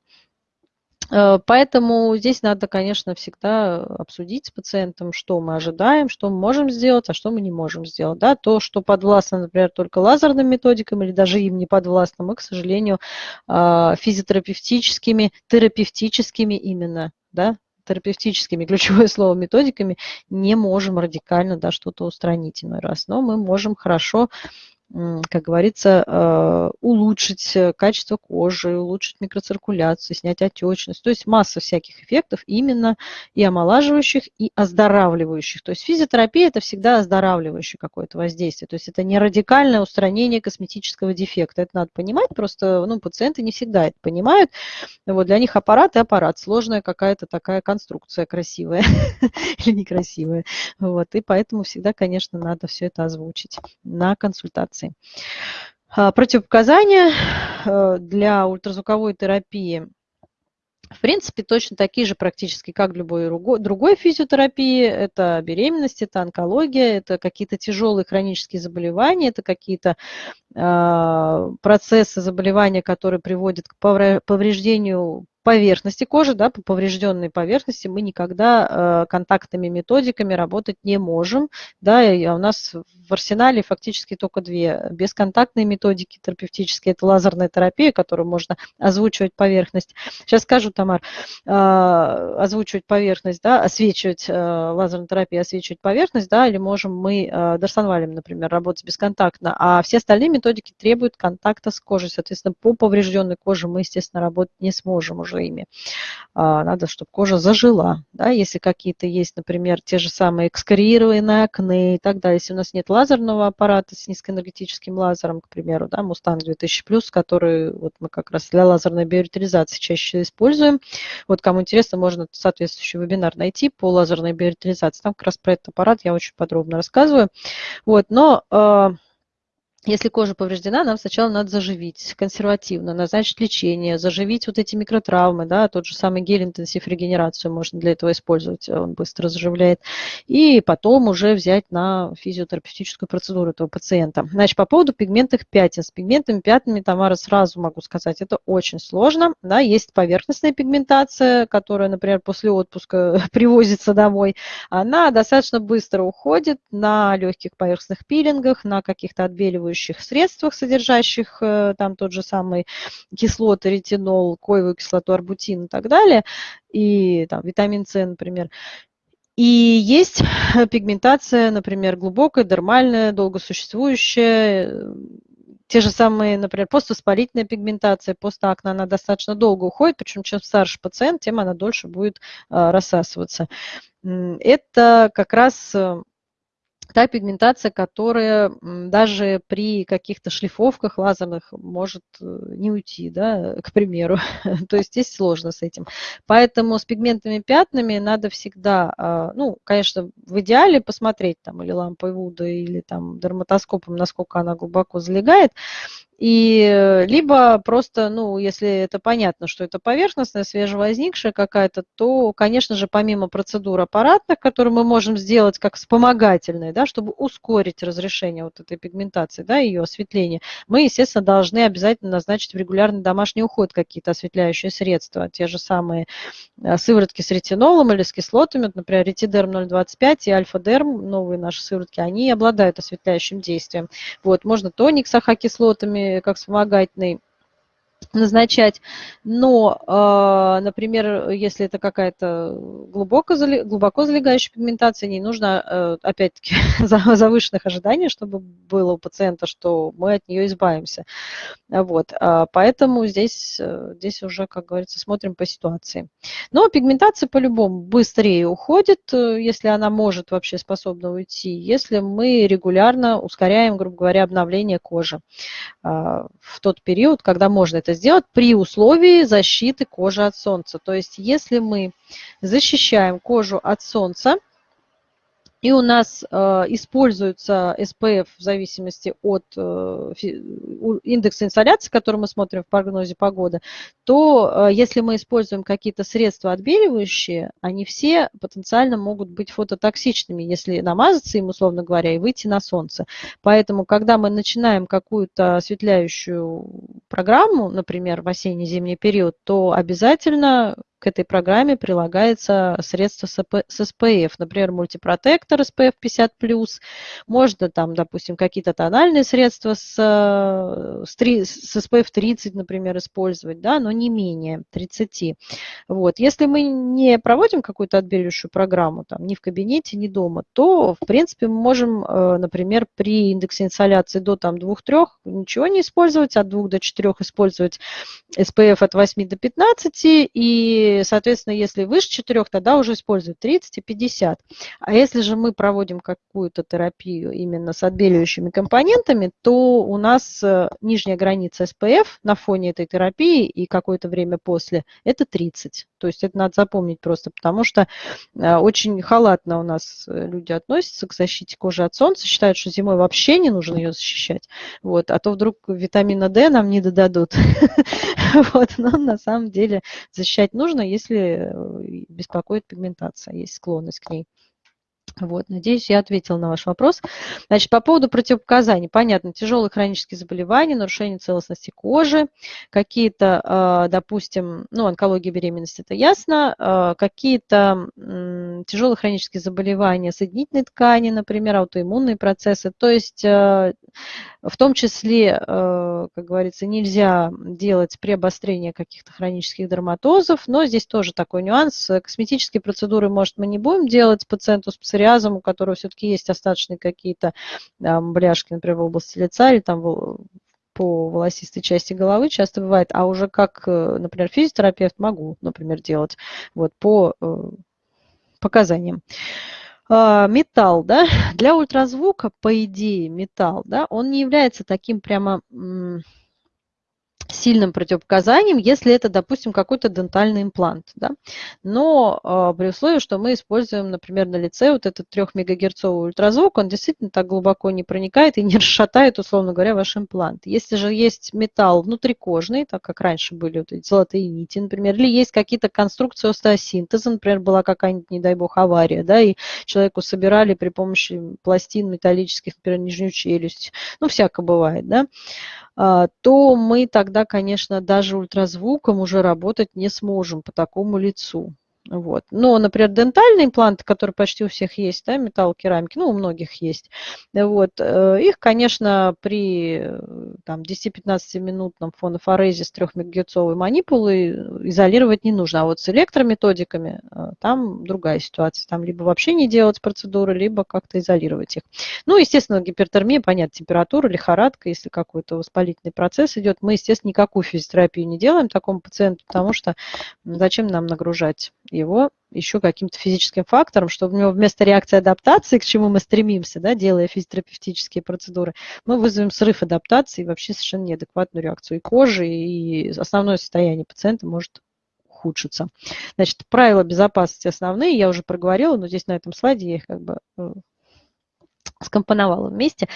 Э, поэтому здесь надо, конечно, всегда обсудить с пациентом, что мы ожидаем, что мы можем сделать, а что мы не можем сделать. Да? То, что подвластно, например, только лазерным методикам или даже им не подвластно, мы, к сожалению, а, физиотерапевтическими, терапевтическими именно, да, терапевтическими, ключевое слово, методиками не можем радикально да, что-то устранить иной раз. Но мы можем хорошо как говорится, э, улучшить э, качество кожи, улучшить микроциркуляцию, снять отечность. То есть масса всяких эффектов именно и омолаживающих, и оздоравливающих. То есть физиотерапия – это всегда оздоравливающее какое-то воздействие. То есть это не радикальное устранение косметического дефекта. Это надо понимать, просто ну, пациенты не всегда это понимают. Вот для них аппарат и аппарат. Сложная какая-то такая конструкция красивая или некрасивая. Вот. И поэтому всегда, конечно, надо все это озвучить на консультации операций. А, противопоказания э, для ультразвуковой терапии в принципе, точно такие же практически, как любой другой физиотерапии. Это беременность, это онкология, это какие-то тяжелые хронические заболевания, это какие-то процессы заболевания, которые приводят к повреждению поверхности кожи, да, по поврежденной поверхности мы никогда э, контактными методиками работать не можем. Да, и у нас в арсенале фактически только две. Бесконтактные методики терапевтические, это лазерная терапия, которую можно озвучивать поверхность. Сейчас скажу, Тамар, э, озвучивать поверхность, да, освечивать э, лазерной терапией, освечивать поверхность, да, или можем мы э, дарсонвалем, например, работать бесконтактно, а все остальные методики требуют контакта с кожей. Соответственно, по поврежденной коже мы, естественно, работать не сможем уже ими. А, надо, чтобы кожа зажила. Да? Если какие-то есть, например, те же самые экскориированные акне и так далее. Если у нас нет лазерного аппарата с низкоэнергетическим лазером, к примеру, да, Mustang 2000+, который вот мы как раз для лазерной биоритализации чаще используем. Вот кому интересно, можно соответствующий вебинар найти по лазерной биоритализации. Там как раз про этот аппарат я очень подробно рассказываю. Вот, но а, если кожа повреждена, нам сначала надо заживить консервативно, назначить лечение, заживить вот эти микротравмы, да, тот же самый гель интенсив регенерацию можно для этого использовать, он быстро заживляет, и потом уже взять на физиотерапевтическую процедуру этого пациента. Значит, по поводу пигментных пятен. С пигментными пятнами, Тамара, сразу могу сказать, это очень сложно, да, есть поверхностная пигментация, которая, например, после отпуска привозится домой, она достаточно быстро уходит на легких поверхностных пилингах, на каких-то отбеливающих отбеливающих средствах, содержащих э, там тот же самый кислоты, ретинол, коевую кислоту, арбутин и так далее, и там витамин С, например. И есть пигментация, например, глубокая, дермальная, долгосуществующая, те же самые, например, поствоспалительная пигментация, постакне, она достаточно долго уходит, причем чем старше пациент, тем она дольше будет э, рассасываться. Это как раз э, та пигментация, которая даже при каких-то шлифовках лазерных может э, не уйти, да, к примеру. То есть здесь сложно с этим. Поэтому с пигментными пятнами надо всегда, а, ну, конечно, в идеале посмотреть там или лампой Вуда, или там дерматоскопом, насколько она глубоко залегает. И э, либо просто, ну, если это понятно, что это поверхностная, свежевозникшая какая-то, то, конечно же, помимо процедур аппаратных, которые мы можем сделать как вспомогательные, да, чтобы ускорить разрешение вот этой пигментации, да, ее осветление, мы, естественно, должны обязательно назначить в регулярный домашний уход какие-то осветляющие средства, те же самые э, сыворотки с ретинолом или с кислотами, например, ретидерм 0,25 и альфа-дерм, новые наши сыворотки, они обладают осветляющим действием. Вот, можно тоник с ахокислотами, как вспомогательный назначать. Но, э, например, если это какая-то глубоко, глубоко залегающая пигментация, не нужно, э, опять-таки, завышенных ожиданий, чтобы было у пациента, что мы от нее избавимся. Вот. А поэтому здесь, э, здесь уже, как говорится, смотрим по ситуации. Но пигментация по-любому быстрее уходит, если она может вообще способна уйти, если мы регулярно ускоряем, грубо говоря, обновление кожи в тот период, когда можно это сделать при условии защиты кожи от солнца. То есть если мы защищаем кожу от солнца, и у нас э, используется SPF в зависимости от э, индекса инсоляции, который мы смотрим в прогнозе погоды, то э, если мы используем какие-то средства отбеливающие, они все потенциально могут быть фототоксичными, если намазаться им, условно говоря, и выйти на солнце. Поэтому, когда мы начинаем какую-то осветляющую программу, например, в осенне-зимний период, то обязательно к этой программе прилагается средство с SPF, например, мультипротектор SPF 50+, можно там, допустим, какие-то тональные средства с, с, с SPF 30, например, использовать, да, но не менее 30. Вот. Если мы не проводим какую-то отбеливающую программу, там, ни в кабинете, ни дома, то, в принципе, мы можем, э, например, при индексе инсоляции до там, 2-3 ничего не использовать, от 2 до 4 использовать SPF от 8 до 15 и соответственно, если выше 4, тогда уже используют 30 и 50. А если же мы проводим какую-то терапию именно с отбеливающими компонентами, то у нас э, нижняя граница SPF на фоне этой терапии и какое-то время после – это 30. То есть это надо запомнить просто, потому что э, очень халатно у нас э, люди относятся к защите кожи от солнца, считают, что зимой вообще не нужно ее защищать, вот, а то вдруг витамина D нам не додадут. Вот, но на самом деле защищать нужно, если э, беспокоит пигментация, есть склонность к ней. Вот, надеюсь, я ответила на ваш вопрос. Значит, по поводу противопоказаний. Понятно, тяжелые хронические заболевания, нарушение целостности кожи, какие-то, а, допустим, ну, онкология беременности, это ясно, а, какие-то тяжелые хронические заболевания соединительной ткани, например, аутоиммунные процессы. То есть а, в том числе, как говорится, нельзя делать при обострении каких-то хронических дерматозов, но здесь тоже такой нюанс. Косметические процедуры, может, мы не будем делать пациенту с псориазом, у которого все-таки есть остаточные какие-то бляшки, например, в области лица или там по волосистой части головы часто бывает, а уже как, э, например, физиотерапевт могу, например, делать вот по э, показаниям. А, металл, да, для ультразвука, по идее, металл, да, он не является таким прямо сильным противопоказанием, если это, допустим, какой-то дентальный имплант. Да? Но э, при условии, что мы используем, например, на лице вот этот 3 мегагерцовый ультразвук, он действительно так глубоко не проникает и не расшатает, условно говоря, ваш имплант. Если же есть металл внутрикожный, так как раньше были вот эти золотые нити, например, или есть какие-то конструкции остеосинтеза, например, была какая-нибудь, не дай бог, авария, да, и человеку собирали при помощи пластин металлических, например, нижнюю челюсть, ну, всякое бывает, да, то мы тогда, конечно, даже ультразвуком уже работать не сможем по такому лицу. Вот. Но, например, дентальные импланты, которые почти у всех есть, да, металлокерамики, ну, у многих есть, вот, э, их, конечно, при э, там, 10-15-минутном фонофорезе с 3 мегагерцовой манипулой изолировать не нужно. А вот с электрометодиками э, там другая ситуация. Там либо вообще не делать процедуры, либо как-то изолировать их. Ну, естественно, гипертермия, понятно, температура, лихорадка, если какой-то воспалительный процесс идет. Мы, естественно, никакую физиотерапию не делаем такому пациенту, потому что зачем нам нагружать его еще каким-то физическим фактором, чтобы у него вместо реакции адаптации, к чему мы стремимся, да, делая физиотерапевтические процедуры, мы вызовем срыв адаптации и вообще совершенно неадекватную реакцию и кожи, и основное состояние пациента может ухудшиться. Значит, правила безопасности основные, я уже проговорила, но здесь на этом слайде я их как бы скомпоновала вместе,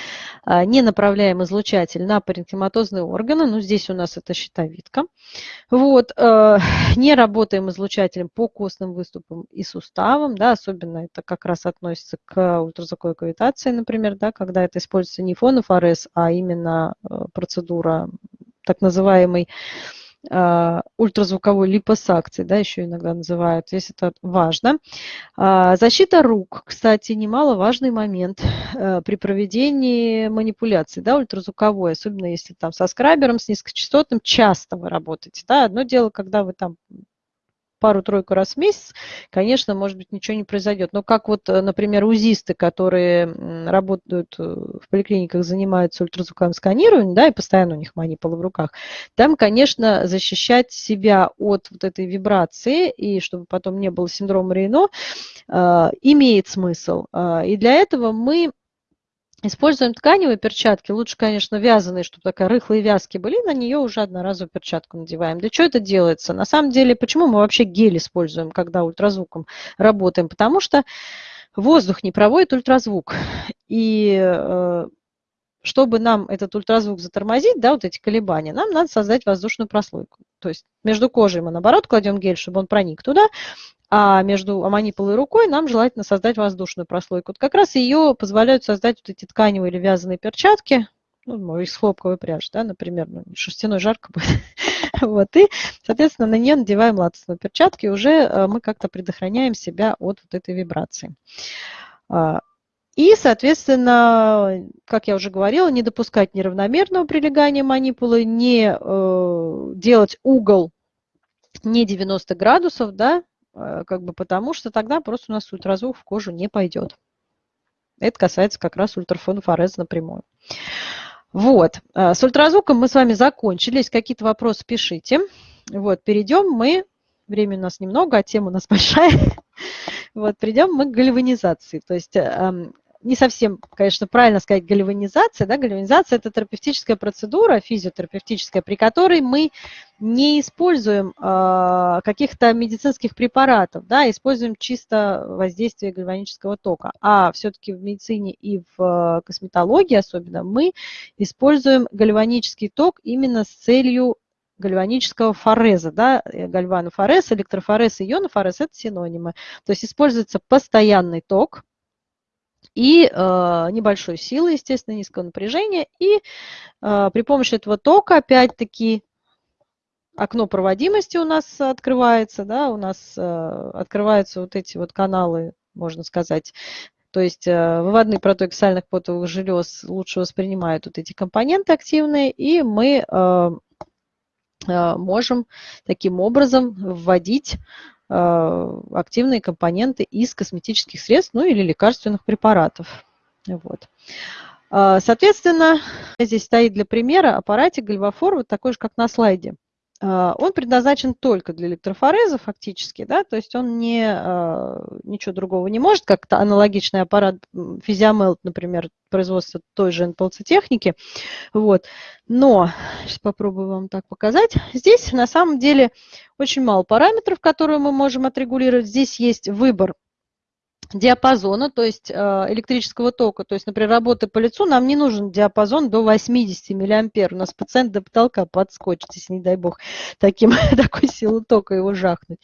а, не направляем излучатель на паренхематозные органы, ну здесь у нас это щитовидка. Вот, э, не работаем излучателем по костным выступам и суставам, да, особенно это как раз относится к ультразвуковой кавитации, например, да, когда это используется не фонофорез, а именно э, процедура так называемой а, ультразвуковой липосакции, да, еще иногда называют, здесь это важно. А, защита рук, кстати, немаловажный момент э, при проведении манипуляций, да, ультразвуковой, особенно если там со скрабером, с низкочастотным, часто вы работаете, да, одно дело, когда вы там пару-тройку раз в месяц, конечно, может быть, ничего не произойдет. Но как вот, э, например, узисты, которые работают э, в поликлиниках, занимаются ультразвуковым сканированием, да, и постоянно у них манипулы в руках, там, конечно, защищать себя от вот этой вибрации, и чтобы потом не было синдрома Рейно, э, имеет смысл. И для этого мы Используем тканевые перчатки, лучше, конечно, вязаные, чтобы такая рыхлые вязки были, на нее уже одноразовую перчатку надеваем. Для чего это делается? На самом деле, почему мы вообще гель используем, когда ультразвуком работаем? Потому что воздух не проводит ультразвук. И э, чтобы нам этот ультразвук затормозить, да, вот эти колебания, нам надо создать воздушную прослойку. То есть между кожей мы, наоборот, кладем гель, чтобы он проник туда, а между аманипулой и рукой нам желательно создать воздушную прослойку. Вот как раз ее позволяют создать вот эти тканевые или вязаные перчатки, ну, из хлопковой пряжи, да, например, ну, шерстяной жарко будет. вот, и, соответственно, на нее надеваем латексные перчатки, уже э, мы как-то предохраняем себя от вот этой вибрации. И, соответственно, как я уже говорила, не допускать неравномерного прилегания манипулы, не э, делать угол не 90 градусов, да, Э, как бы потому что тогда просто у нас ультразвук в кожу не пойдет. Это касается как раз ультрафонфорез напрямую. Вот, э, с ультразвуком мы с вами закончили. Если какие-то вопросы, пишите. Вот, перейдем мы, времени у нас немного, а тема у нас большая. Вот, перейдем мы к гальванизации. То есть эм, не совсем, конечно, правильно сказать гальванизация. Да? Гальванизация – это терапевтическая процедура, физиотерапевтическая, при которой мы не используем э, каких-то медицинских препаратов, да, используем чисто воздействие гальванического тока. А все-таки в медицине и в косметологии особенно мы используем гальванический ток именно с целью гальванического фореза. Да? Гальванофорез, электрофорез ионофорез – это синонимы. То есть используется постоянный ток, и э, небольшой силы, естественно, низкого напряжения. И э, при помощи этого тока, опять-таки, окно проводимости у нас открывается, да, у нас э, открываются вот эти вот каналы, можно сказать, то есть э, выводные протоки сальных потовых желез лучше воспринимают вот эти компоненты активные, и мы э, э, можем таким образом вводить активные компоненты из косметических средств, ну или лекарственных препаратов. Вот. Э, соответственно, здесь стоит для примера аппаратик Гальвафор, вот такой же, как на слайде. А, он предназначен только для электрофореза фактически, да, то есть он не, а, ничего другого не может, как то аналогичный аппарат Physiomelt, например, производства той же НПЛЦ-техники. Вот. Но, сейчас попробую вам так показать. Здесь на самом деле очень мало параметров, которые мы можем отрегулировать. Здесь есть выбор диапазона, то есть э, электрического тока. То есть, например, работы по лицу, нам не нужен диапазон до 80 миллиампер. У нас пациент до потолка подскочит, если, не дай бог, таким, такой силу тока его жахнуть.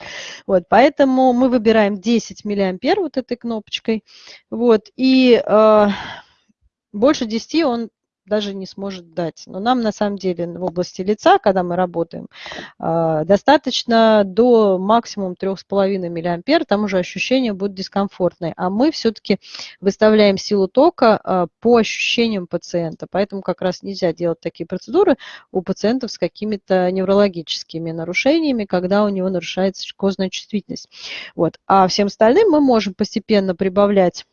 Вот, поэтому мы выбираем 10 миллиампер вот этой кнопочкой. Вот, и э, больше 10 он даже не сможет дать. Но нам на самом деле в области лица, когда мы работаем, а, достаточно до максимум 3,5 мА, там уже ощущения будут дискомфортные. А мы все-таки выставляем силу тока а, по ощущениям пациента. Поэтому как раз нельзя делать такие процедуры у пациентов с какими-то неврологическими нарушениями, когда у него нарушается кожная чувствительность. Вот. А всем остальным мы можем постепенно прибавлять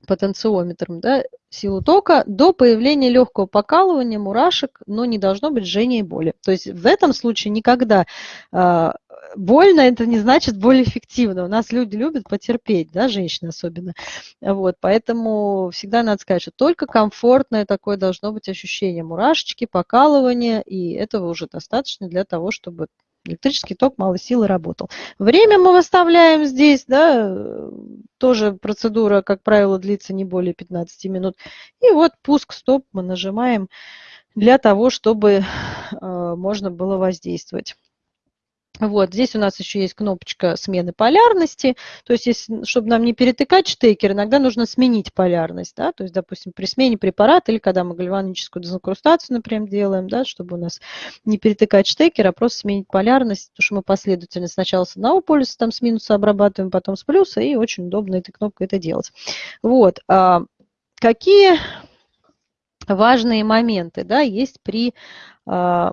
потенциометром да, силу тока до появления легкого покалывания, мурашек, но не должно быть жжения и боли. То есть в этом случае никогда э, больно, это не значит более эффективно. У нас люди любят потерпеть, да, женщины особенно. Вот, поэтому всегда надо сказать, что только комфортное такое должно быть ощущение мурашечки, покалывания, и этого уже достаточно для того, чтобы электрический ток малой силы работал. Время мы выставляем здесь, да, тоже процедура, как правило, длится не более 15 минут. И вот пуск-стоп мы нажимаем для того, чтобы э, можно было воздействовать. Вот, здесь у нас еще есть кнопочка смены полярности, то есть, если, чтобы нам не перетыкать штекер, иногда нужно сменить полярность, да, то есть, допустим, при смене препарата или когда мы гальваническую дезинкрустацию, например, делаем, да, чтобы у нас не перетыкать штекер, а просто сменить полярность, потому что мы последовательно сначала с одного полюса там с минуса обрабатываем, потом с плюса, и очень удобно этой кнопкой это делать. Вот, а какие важные моменты, да, есть при а,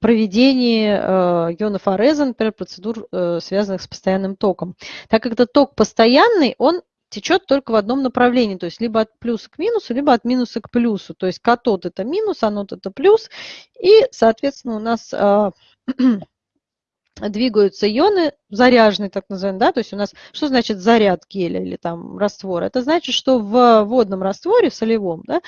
проведении э, ионофореза, например, процедур, э, связанных с постоянным током. Так как этот ток постоянный, он течет только в одном направлении, то есть либо от плюса к минусу, либо от минуса к плюсу. То есть катод это минус, анод это плюс, и, соответственно, у нас э, двигаются ионы заряженные, так называемые, да, то есть у нас, что значит заряд геля или там раствора? Это значит, что в водном растворе, в солевом, да,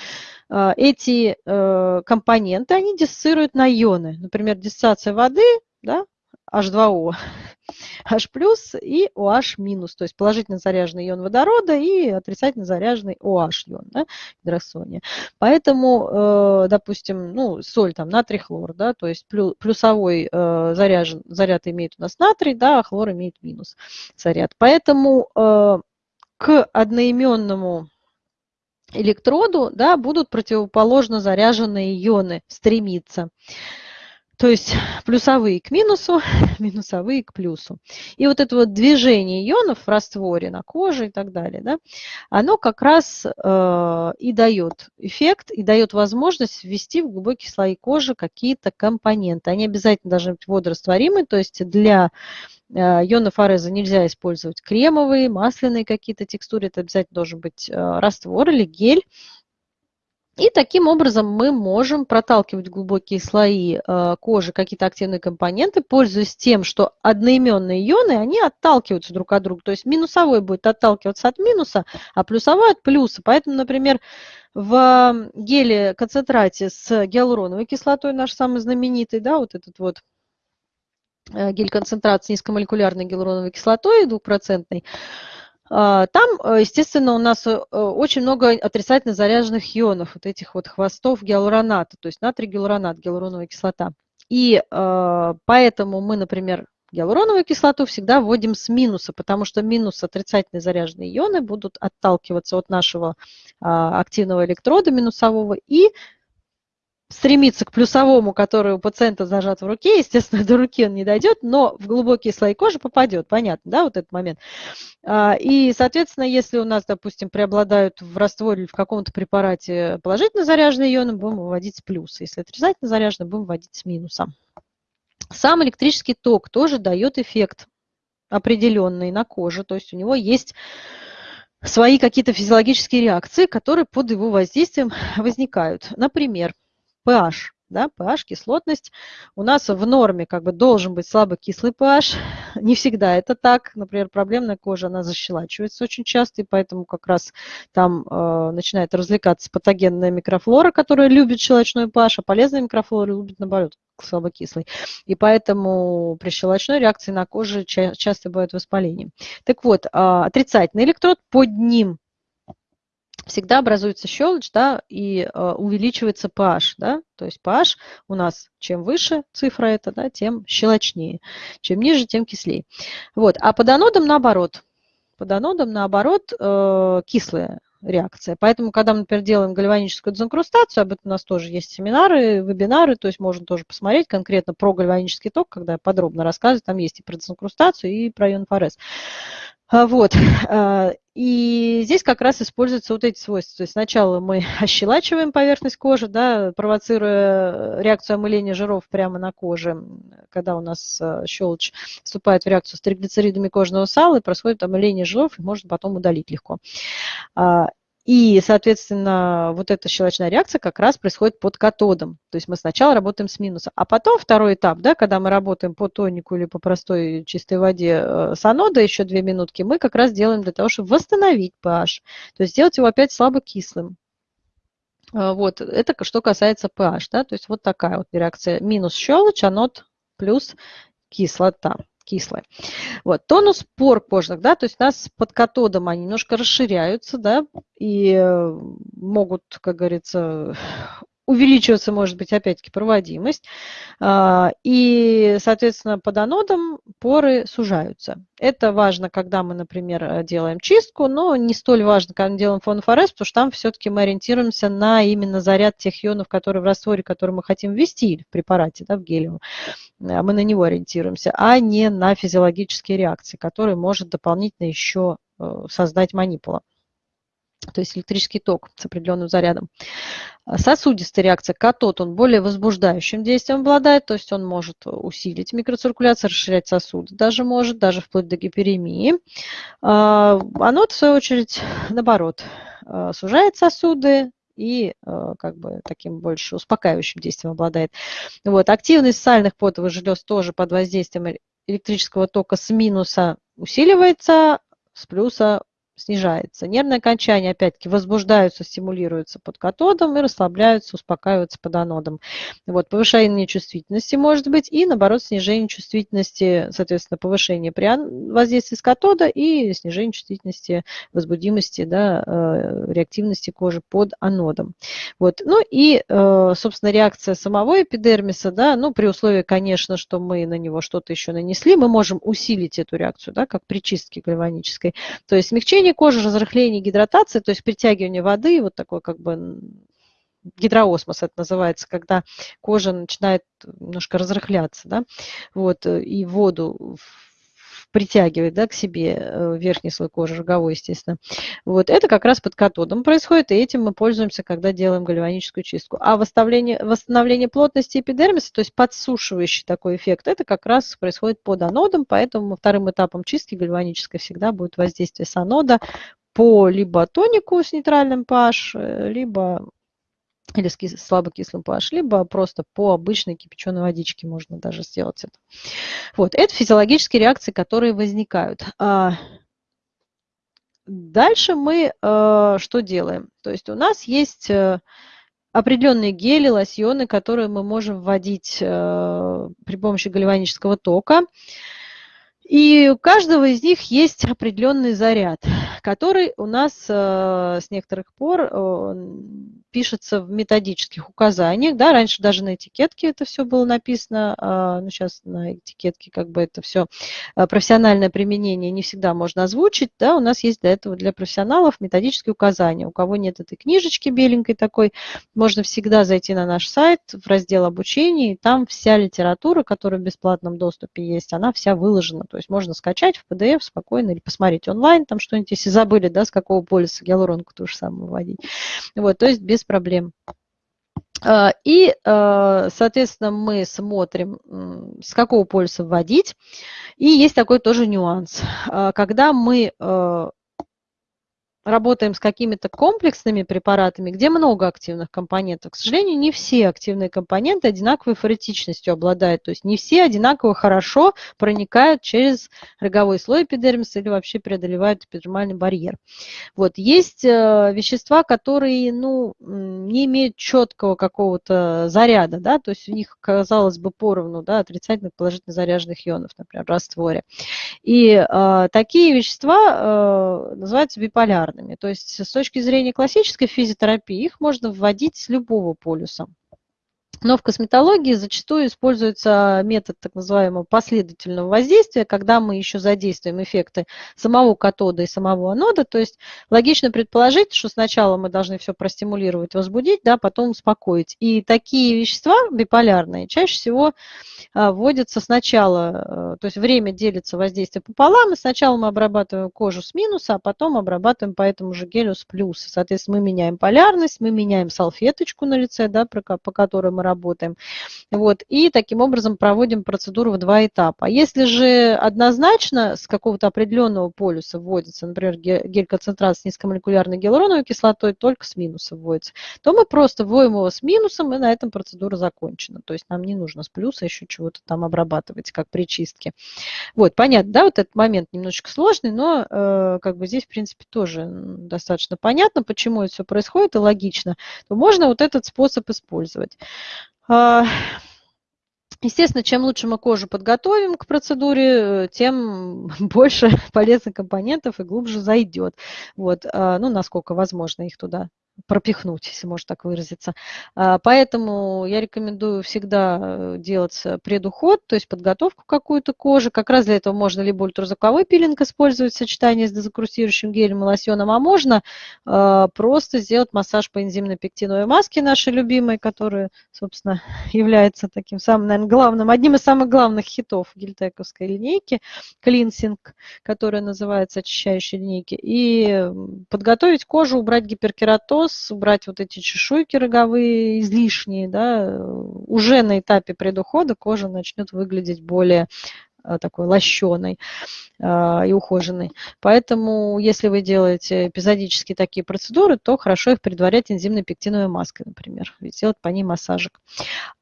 а, эти э, компоненты, они диссоциируют на ионы. Например, диссоциация воды, да, H2O, H и OH то есть положительно заряженный ион водорода и отрицательно заряженный OH ион, да, гидросония. Поэтому, э, допустим, ну, соль, там, натрий, хлор, да, то есть плюсовой э, заряжен, заряд имеет у нас натрий, да, а хлор имеет минус заряд. Поэтому э, к одноименному электроду да, будут противоположно заряженные ионы стремиться. То есть плюсовые к минусу, минусовые к плюсу. И вот это вот движение ионов в растворе на коже и так далее, да, оно как раз э, и дает эффект, и дает возможность ввести в глубокие слои кожи какие-то компоненты. Они обязательно должны быть водорастворимы, то есть для э, ионов ареза нельзя использовать кремовые, масляные какие-то текстуры, это обязательно должен быть э, раствор или гель, и таким образом мы можем проталкивать глубокие слои э, кожи какие-то активные компоненты, пользуясь тем, что одноименные ионы, они отталкиваются друг от друга. То есть минусовой будет отталкиваться от минуса, а плюсовой от плюса. Поэтому, например, в геле концентрате с гиалуроновой кислотой, наш самый знаменитый, да, вот этот вот э, гель-концентрат с низкомолекулярной гиалуроновой кислотой двухпроцентной, там, э, естественно, у нас э, очень много отрицательно заряженных ионов, вот этих вот хвостов гиалуроната, то есть натрий гиалуронат, гиалуроновая кислота. И э, поэтому мы, например, гиалуроновую кислоту всегда вводим с минуса, потому что минус отрицательно заряженные ионы будут отталкиваться от нашего а, активного электрода минусового и стремиться к плюсовому, который у пациента зажат в руке, естественно, до руки он не дойдет, но в глубокие слои кожи попадет, понятно, да, вот этот момент. А, и, соответственно, если у нас, допустим, преобладают в растворе в каком-то препарате положительно заряженные ионы, будем выводить с плюса. Если отрицательно заряженные, будем вводить с минуса. Сам электрический ток тоже дает эффект определенный на коже, то есть у него есть свои какие-то физиологические реакции, которые под его воздействием возникают. Например, pH. Да, pH, кислотность. У нас в норме как бы должен быть слабокислый pH. Не всегда это так. Например, проблемная кожа, она защелачивается очень часто, и поэтому как раз там э, начинает развлекаться патогенная микрофлора, которая любит щелочной pH, а полезная микрофлора любит, наоборот, слабокислый. И поэтому при щелочной реакции на коже ча часто бывает воспаление. Так вот, э, отрицательный электрод, под ним всегда образуется щелочь, да, и э, увеличивается pH, да, то есть pH у нас чем выше цифра это, да, тем щелочнее, чем ниже, тем кислее. Вот, а под анодом наоборот, под анодом наоборот э, кислая реакция. Поэтому, когда мы, например, делаем гальваническую дезинкрустацию, об этом у нас тоже есть семинары, вебинары, то есть можно тоже посмотреть конкретно про гальванический ток, когда я подробно рассказываю, там есть и про дезинкрустацию, и про ионфорез. А, вот. А, и здесь как раз используются вот эти свойства. То есть сначала мы ощелачиваем поверхность кожи, да, провоцируя реакцию омыления жиров прямо на коже, когда у нас а, щелочь вступает в реакцию с триглицеридами кожного сала, и происходит омыление жиров, и можно потом удалить легко. И, соответственно, вот эта щелочная реакция как раз происходит под катодом. То есть мы сначала работаем с минуса, а потом второй этап, да, когда мы работаем по тонику или по простой чистой воде э, с анодой еще две минутки, мы как раз делаем для того, чтобы восстановить pH. То есть сделать его опять слабокислым. Э, вот, это что касается pH, да, то есть вот такая вот реакция. Минус щелочь, анод плюс кислота кислое. Вот. Тонус пор кожных, да, то есть у нас под катодом они немножко расширяются, да, и э, могут, как говорится, увеличиваться может быть опять-таки проводимость, а, и, соответственно, под анодом поры сужаются. Это важно, когда мы, например, делаем чистку, но не столь важно, когда мы делаем фонофорез, потому что там все-таки мы ориентируемся на именно заряд тех ионов, которые в растворе, который мы хотим ввести в препарате, да, в гелиум. А мы на него ориентируемся, а не на физиологические реакции, которые может дополнительно еще э, создать манипула то есть электрический ток с определенным зарядом. А сосудистая реакция катод, он более возбуждающим действием обладает, то есть он может усилить микроциркуляцию, расширять сосуды, даже может, даже вплоть до гиперемии. А, анод, в свою очередь, наоборот, а, сужает сосуды, и как бы таким больше успокаивающим действием обладает. Вот. Активность сальных потовых желез тоже под воздействием электрического тока с минуса усиливается, с плюса снижается. Нервные окончания, опять-таки, возбуждаются, стимулируются под катодом и расслабляются, успокаиваются под анодом. Вот, повышение чувствительности может быть и, наоборот, снижение чувствительности, соответственно, повышение при воздействии с катода и снижение чувствительности, возбудимости, да, э, реактивности кожи под анодом. Вот. Ну и, э, собственно, реакция самого эпидермиса, да, ну, при условии, конечно, что мы на него что-то еще нанесли, мы можем усилить эту реакцию, да, как при чистке гальванической. То есть смягчение Смягчение кожи, разрыхление, гидратация, то есть притягивание воды, вот такой как бы гидроосмос это называется, когда кожа начинает немножко разрыхляться, да, вот, и воду притягивает да, к себе э, верхний слой кожи, роговой, естественно. Вот это как раз под катодом происходит, и этим мы пользуемся, когда делаем гальваническую чистку. А восстановление, восстановление плотности эпидермиса, то есть подсушивающий такой эффект, это как раз происходит под анодом, поэтому вторым этапом чистки гальванической всегда будет воздействие с анода по либо тонику с нейтральным pH, э, либо или с кис слабокислым pH, либо просто по обычной кипяченой водичке можно даже сделать это. Вот, это физиологические реакции, которые возникают. А, дальше мы э, что делаем? То есть у нас есть э, определенные гели, лосьоны, которые мы можем вводить э, при помощи гальванического тока. И у каждого из них есть определенный заряд, который у нас с некоторых пор пишется в методических указаниях. Да, раньше даже на этикетке это все было написано, э, но сейчас на этикетке как бы это все э, профессиональное применение не всегда можно озвучить. Да, у нас есть для этого для профессионалов методические указания. У кого нет этой книжечки беленькой такой, можно всегда зайти на наш сайт в раздел обучения, и там вся литература, которая в бесплатном доступе есть, она вся выложена то есть можно скачать в PDF спокойно или посмотреть онлайн, там что-нибудь, если забыли, да, с какого полиса гиалуронку ту же самую вводить. Вот, то есть без проблем. А, и, а, соответственно, мы смотрим, с какого полюса вводить. И есть такой тоже нюанс. А, когда мы работаем с какими-то комплексными препаратами, где много активных компонентов. К сожалению, не все активные компоненты одинаковой форетичностью обладают, то есть не все одинаково хорошо проникают через роговой слой эпидермиса или вообще преодолевают эпидермальный барьер. Вот. Есть э, вещества, которые ну, не имеют четкого какого-то заряда, да, то есть у них, казалось бы, поровну да, отрицательных положительно заряженных ионов, например, в растворе. И э, такие вещества э, называются биполярными популярными. То есть с точки зрения классической физиотерапии их можно вводить с любого полюса. Но в косметологии зачастую используется метод так называемого последовательного воздействия, когда мы еще задействуем эффекты самого катода и самого анода. То есть логично предположить, что сначала мы должны все простимулировать, возбудить, да, потом успокоить. И такие вещества биполярные чаще всего а, вводятся сначала, э, то есть время делится воздействие пополам, и сначала мы обрабатываем кожу с минуса, а потом обрабатываем по этому же гелю с плюса. Соответственно, мы меняем полярность, мы меняем салфеточку на лице, да, по которой мы работаем. Вот, и таким образом проводим процедуру в два этапа. Если же однозначно с какого-то определенного полюса вводится, например, гель-концентрат с низкомолекулярной гиалуроновой кислотой, только с минуса вводится, то мы просто вводим его с минусом, и на этом процедура закончена. То есть нам не нужно с плюса еще чего-то там обрабатывать, как при чистке. Вот, понятно, да, вот этот момент немножечко сложный, но э, как бы здесь, в принципе, тоже достаточно понятно, почему это все происходит и логично. То можно вот этот способ использовать. А, естественно, чем лучше мы кожу подготовим к процедуре, тем больше полезных компонентов и глубже зайдет. Вот, а, ну, насколько возможно их туда пропихнуть, если можно так выразиться. А, поэтому я рекомендую всегда э, делать предуход, то есть подготовку какую-то кожи. Как раз для этого можно либо ультразвуковой пилинг использовать в сочетании с дезокрустирующим гелем и лосьоном, а можно а, просто сделать массаж по энзимной пектиновой маске нашей любимой, которая, собственно, является таким самым, наверное, главным, одним из самых главных хитов гельтековской линейки, клинсинг, которая называется очищающей линейки, и подготовить кожу, убрать гиперкератоз, волос, убрать вот эти чешуйки роговые излишние, да, уже на этапе предухода кожа начнет выглядеть более э, такой лощеной. А, и ухоженный. Поэтому, если вы делаете эпизодически такие процедуры, то хорошо их предварять энзимной пектиновой маской, например, и сделать по ней массажик.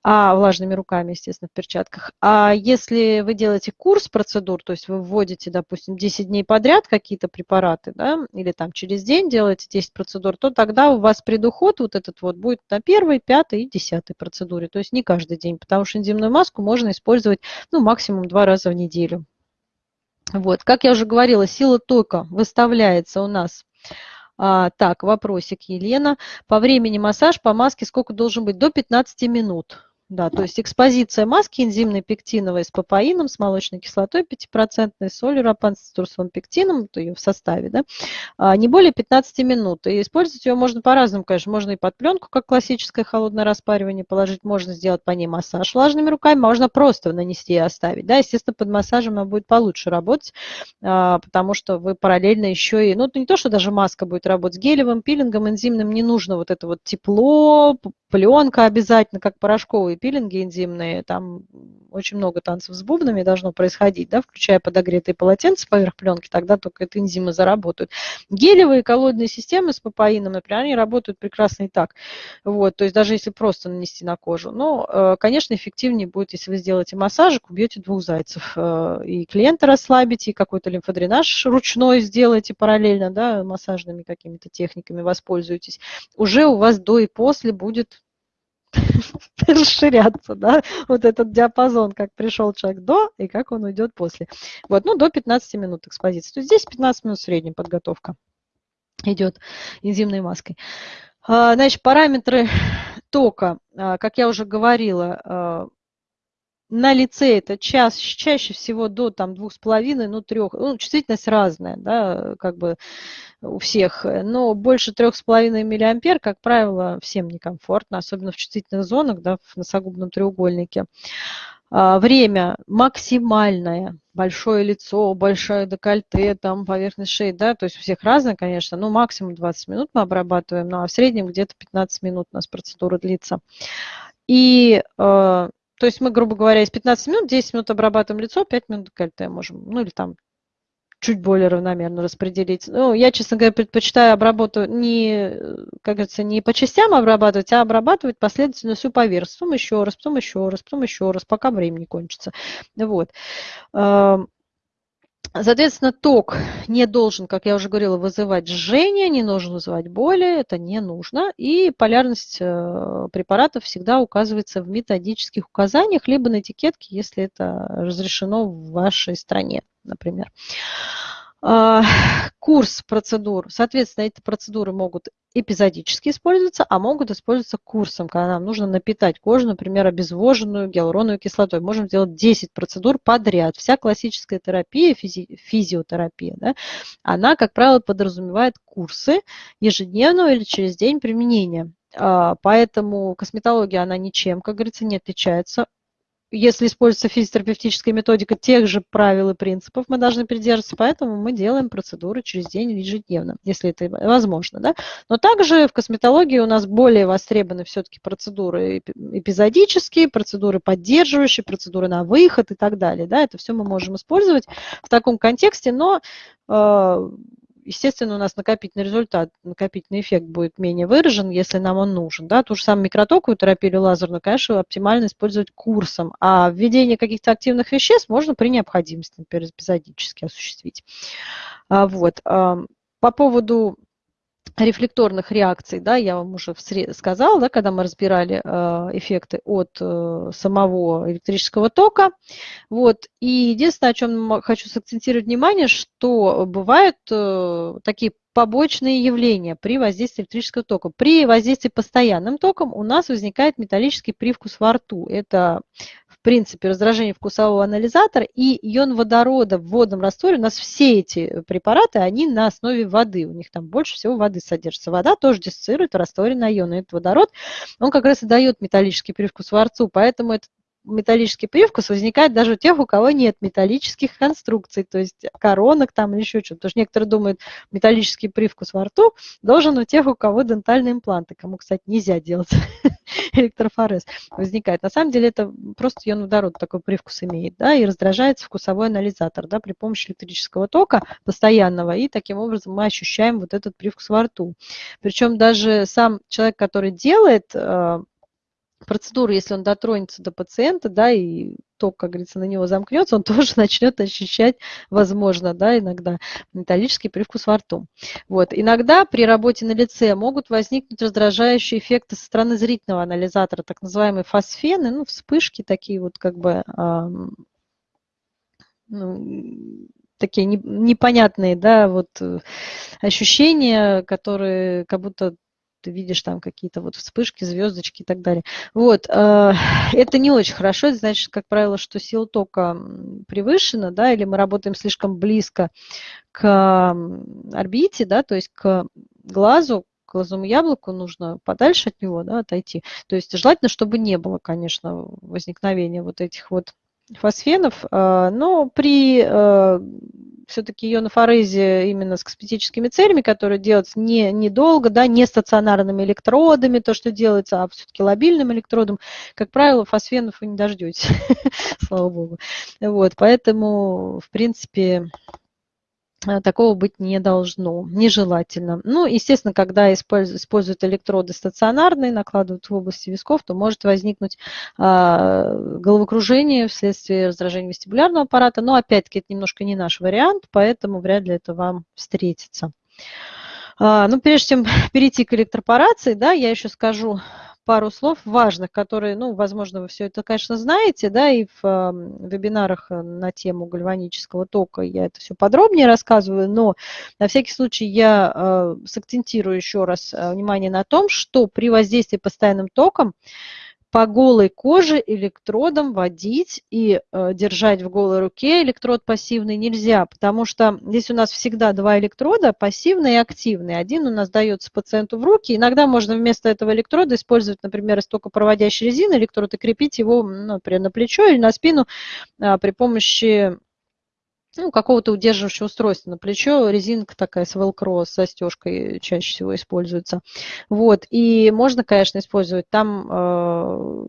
А влажными руками, естественно, в перчатках. А если вы делаете курс процедур, то есть вы вводите, допустим, 10 дней подряд какие-то препараты, да, или там через день делаете 10 процедур, то тогда у вас предуход вот этот вот будет на первой, пятой и десятой процедуре. То есть не каждый день, потому что энзимную маску можно использовать ну, максимум два раза в неделю. Вот, как я уже говорила, сила тока выставляется у нас а, так, вопросик, Елена. По времени массаж по маске сколько должен быть? До 15 минут. Да, то есть экспозиция маски энзимной пектиновой с папаином, с молочной кислотой 5%, солью рапан с цитрусовым пектином, то ее в составе, да, а, не более 15 минут. И использовать ее можно по-разному, конечно. Можно и под пленку, как классическое холодное распаривание положить, можно сделать по ней массаж влажными руками, можно просто нанести и оставить. Да, естественно, под массажем она будет получше работать, а, потому что вы параллельно еще и, ну, не то, что даже маска будет работать с гелевым пилингом, энзимным не нужно вот это вот тепло, пленка обязательно, как порошковые пилинги энзимные, там очень много танцев с бубнами должно происходить, да, включая подогретые полотенца поверх пленки, тогда только это энзимы заработают. Гелевые колодные системы с папаином, например, они работают прекрасно и так. Вот, то есть даже если просто нанести на кожу. Но, э, конечно, эффективнее будет, если вы сделаете массажик, убьете двух зайцев. Э, и клиента расслабите, и какой-то лимфодренаж ручной сделаете параллельно, да, массажными какими-то техниками воспользуетесь. Уже у вас до и после будет расширяться, да, вот этот диапазон, как пришел человек до и как он уйдет после. Вот, ну, до 15 минут экспозиции. То есть здесь 15 минут средняя подготовка идет энзимной маской. А, значит, параметры тока, а, как я уже говорила, а, на лице это час, чаще всего до там двух с половиной, ну трех, ну чувствительность разная, да, как бы у всех, но больше трех с половиной миллиампер, как правило, всем некомфортно, особенно в чувствительных зонах, да, в носогубном треугольнике. А, время максимальное, большое лицо, большое декольте, там поверхность шеи, да, то есть у всех разное, конечно, но максимум 20 минут мы обрабатываем, ну а в среднем где-то 15 минут у нас процедура длится. И а, то есть мы, грубо говоря, из 15 минут 10 минут обрабатываем лицо, 5 минут декольте можем, ну или там чуть более равномерно распределить. Ну, я, честно говоря, предпочитаю обработать не, как говорится, не по частям обрабатывать, а обрабатывать последовательно всю поверхность. Потом еще раз, потом еще раз, потом еще раз, пока время не кончится. Вот. Соответственно, ток не должен, как я уже говорила, вызывать жжение, не должен вызывать боли, это не нужно. И полярность э, препаратов всегда указывается в методических указаниях, либо на этикетке, если это разрешено в вашей стране, например. А, курс процедур. Соответственно, эти процедуры могут эпизодически использоваться, а могут использоваться курсом, когда нам нужно напитать кожу, например, обезвоженную гиалуроновой кислотой. Можем сделать 10 процедур подряд. Вся классическая терапия, физи физиотерапия, да, она, как правило, подразумевает курсы ежедневного или через день применения. А, поэтому косметология, она ничем, как говорится, не отличается если используется физиотерапевтическая методика, тех же правил и принципов мы должны придерживаться, поэтому мы делаем процедуры через день ежедневно, если это возможно. Да? Но также в косметологии у нас более востребованы все-таки процедуры эпизодические, процедуры поддерживающие, процедуры на выход и так далее. Да? Это все мы можем использовать в таком контексте, но э, естественно, у нас накопительный результат, накопительный эффект будет менее выражен, если нам он нужен. Да? Ту же самую микротоковую терапию лазерную, конечно, оптимально использовать курсом, а введение каких-то активных веществ можно при необходимости, например, эпизодически осуществить. А, вот. По поводу рефлекторных реакций, да, я вам уже сказала, да, когда мы разбирали э, эффекты от э, самого электрического тока. Вот. И единственное, о чем хочу сакцентировать внимание, что бывают э, такие побочные явления при воздействии электрического тока. При воздействии постоянным током у нас возникает металлический привкус во рту. Это в принципе, раздражение вкусового анализатора и ион водорода в водном растворе. У нас все эти препараты, они на основе воды. У них там больше всего воды содержится. Вода тоже диссоциирует в растворе на ионы. Этот водород, он как раз и дает металлический привкус во рту. Поэтому этот металлический привкус возникает даже у тех, у кого нет металлических конструкций, то есть коронок там или еще что-то. Потому что некоторые думают, металлический привкус во рту должен у тех, у кого дентальные импланты, кому, кстати, нельзя делать электрофорез, возникает. На самом деле это просто ион водород такой привкус имеет, да, и раздражается вкусовой анализатор, да, при помощи электрического тока постоянного, и таким образом мы ощущаем вот этот привкус во рту. Причем даже сам человек, который делает процедуру, если он дотронется до пациента, да, и ток, как говорится, на него замкнется, он тоже начнет ощущать, возможно, да, иногда металлический привкус во рту. Вот. Иногда при работе на лице могут возникнуть раздражающие эффекты со стороны зрительного анализатора, так называемые фосфены, ну, вспышки такие вот как бы, ну, такие непонятные, да, вот э, ощущения, которые как будто ты видишь там какие-то вот вспышки, звездочки и так далее. Вот, э, это не очень хорошо, это значит, как правило, что сила тока превышена, да, или мы работаем слишком близко к орбите, да, то есть к глазу, к глазому яблоку нужно подальше от него, да, отойти. То есть желательно, чтобы не было, конечно, возникновения вот этих вот фосфенов, э, но при э, все-таки ионофорезе именно с косметическими целями, которые делаются не, недолго, да, не стационарными электродами, то, что делается, а все-таки лобильным электродом, как правило, фосфенов вы не дождетесь, слава богу. Вот, поэтому, в принципе, такого быть не должно, нежелательно. Ну, естественно, когда используют электроды стационарные, накладывают в области висков, то может возникнуть а, головокружение вследствие раздражения вестибулярного аппарата, но опять-таки это немножко не наш вариант, поэтому вряд ли это вам встретится. А, ну, прежде чем перейти к электропорации, да, я еще скажу пару слов важных, которые, ну, возможно, вы все это, конечно, знаете, да, и в э, вебинарах на тему гальванического тока я это все подробнее рассказываю, но на всякий случай я э, сакцентирую еще раз э, внимание на том, что при воздействии постоянным током по голой коже электродом водить и э, держать в голой руке электрод пассивный нельзя, потому что здесь у нас всегда два электрода, пассивный и активный. Один у нас дается пациенту в руки. Иногда можно вместо этого электрода использовать, например, истокопроводящий резин электрод и крепить его, ну, например, на плечо или на спину а, при помощи ну, какого-то удерживающего устройства на плечо. Резинка такая с велкро, с застежкой чаще всего используется. Вот. И можно, конечно, использовать. Там э,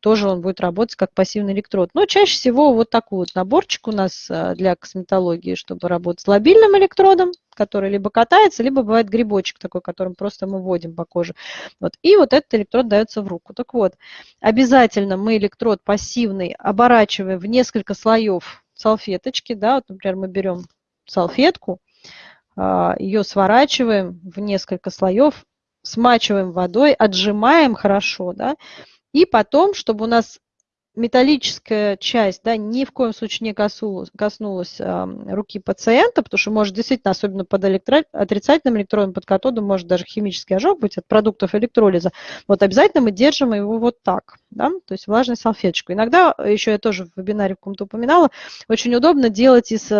тоже он будет работать как пассивный электрод. Но чаще всего вот такой вот наборчик у нас э, для косметологии, чтобы работать с лобильным электродом, который либо катается, либо бывает грибочек такой, которым просто мы вводим по коже. Вот. И вот этот электрод дается в руку. Так вот, обязательно мы электрод пассивный оборачиваем в несколько слоев салфеточки, да, вот, например, мы берем салфетку, а, ее сворачиваем в несколько слоев, смачиваем водой, отжимаем хорошо, да, и потом, чтобы у нас металлическая часть да, ни в коем случае не коснулась, коснулась э, руки пациента, потому что может действительно, особенно под электро... отрицательным электродом, под катодом, может даже химический ожог быть от продуктов электролиза. Вот обязательно мы держим его вот так, да, то есть влажной салфеточкой. Иногда, еще я тоже в вебинаре в каком-то упоминала, очень удобно делать из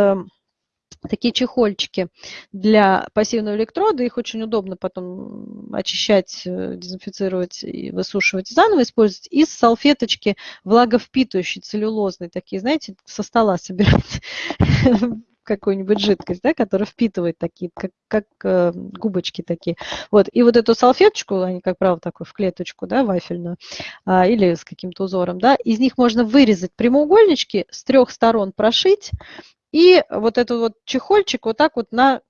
такие чехольчики для пассивного электрода. Их очень удобно потом очищать, э, дезинфицировать и высушивать заново, использовать. И салфеточки влаговпитывающие, целлюлозные такие, знаете, со стола собирать какую-нибудь жидкость, да, которая впитывает такие, как, как э, губочки такие. Вот. И вот эту салфеточку, они, как правило, такую в клеточку, да, вафельную, а, или с каким-то узором, да, из них можно вырезать прямоугольнички, с трех сторон прошить, и вот этот вот чехольчик вот так вот на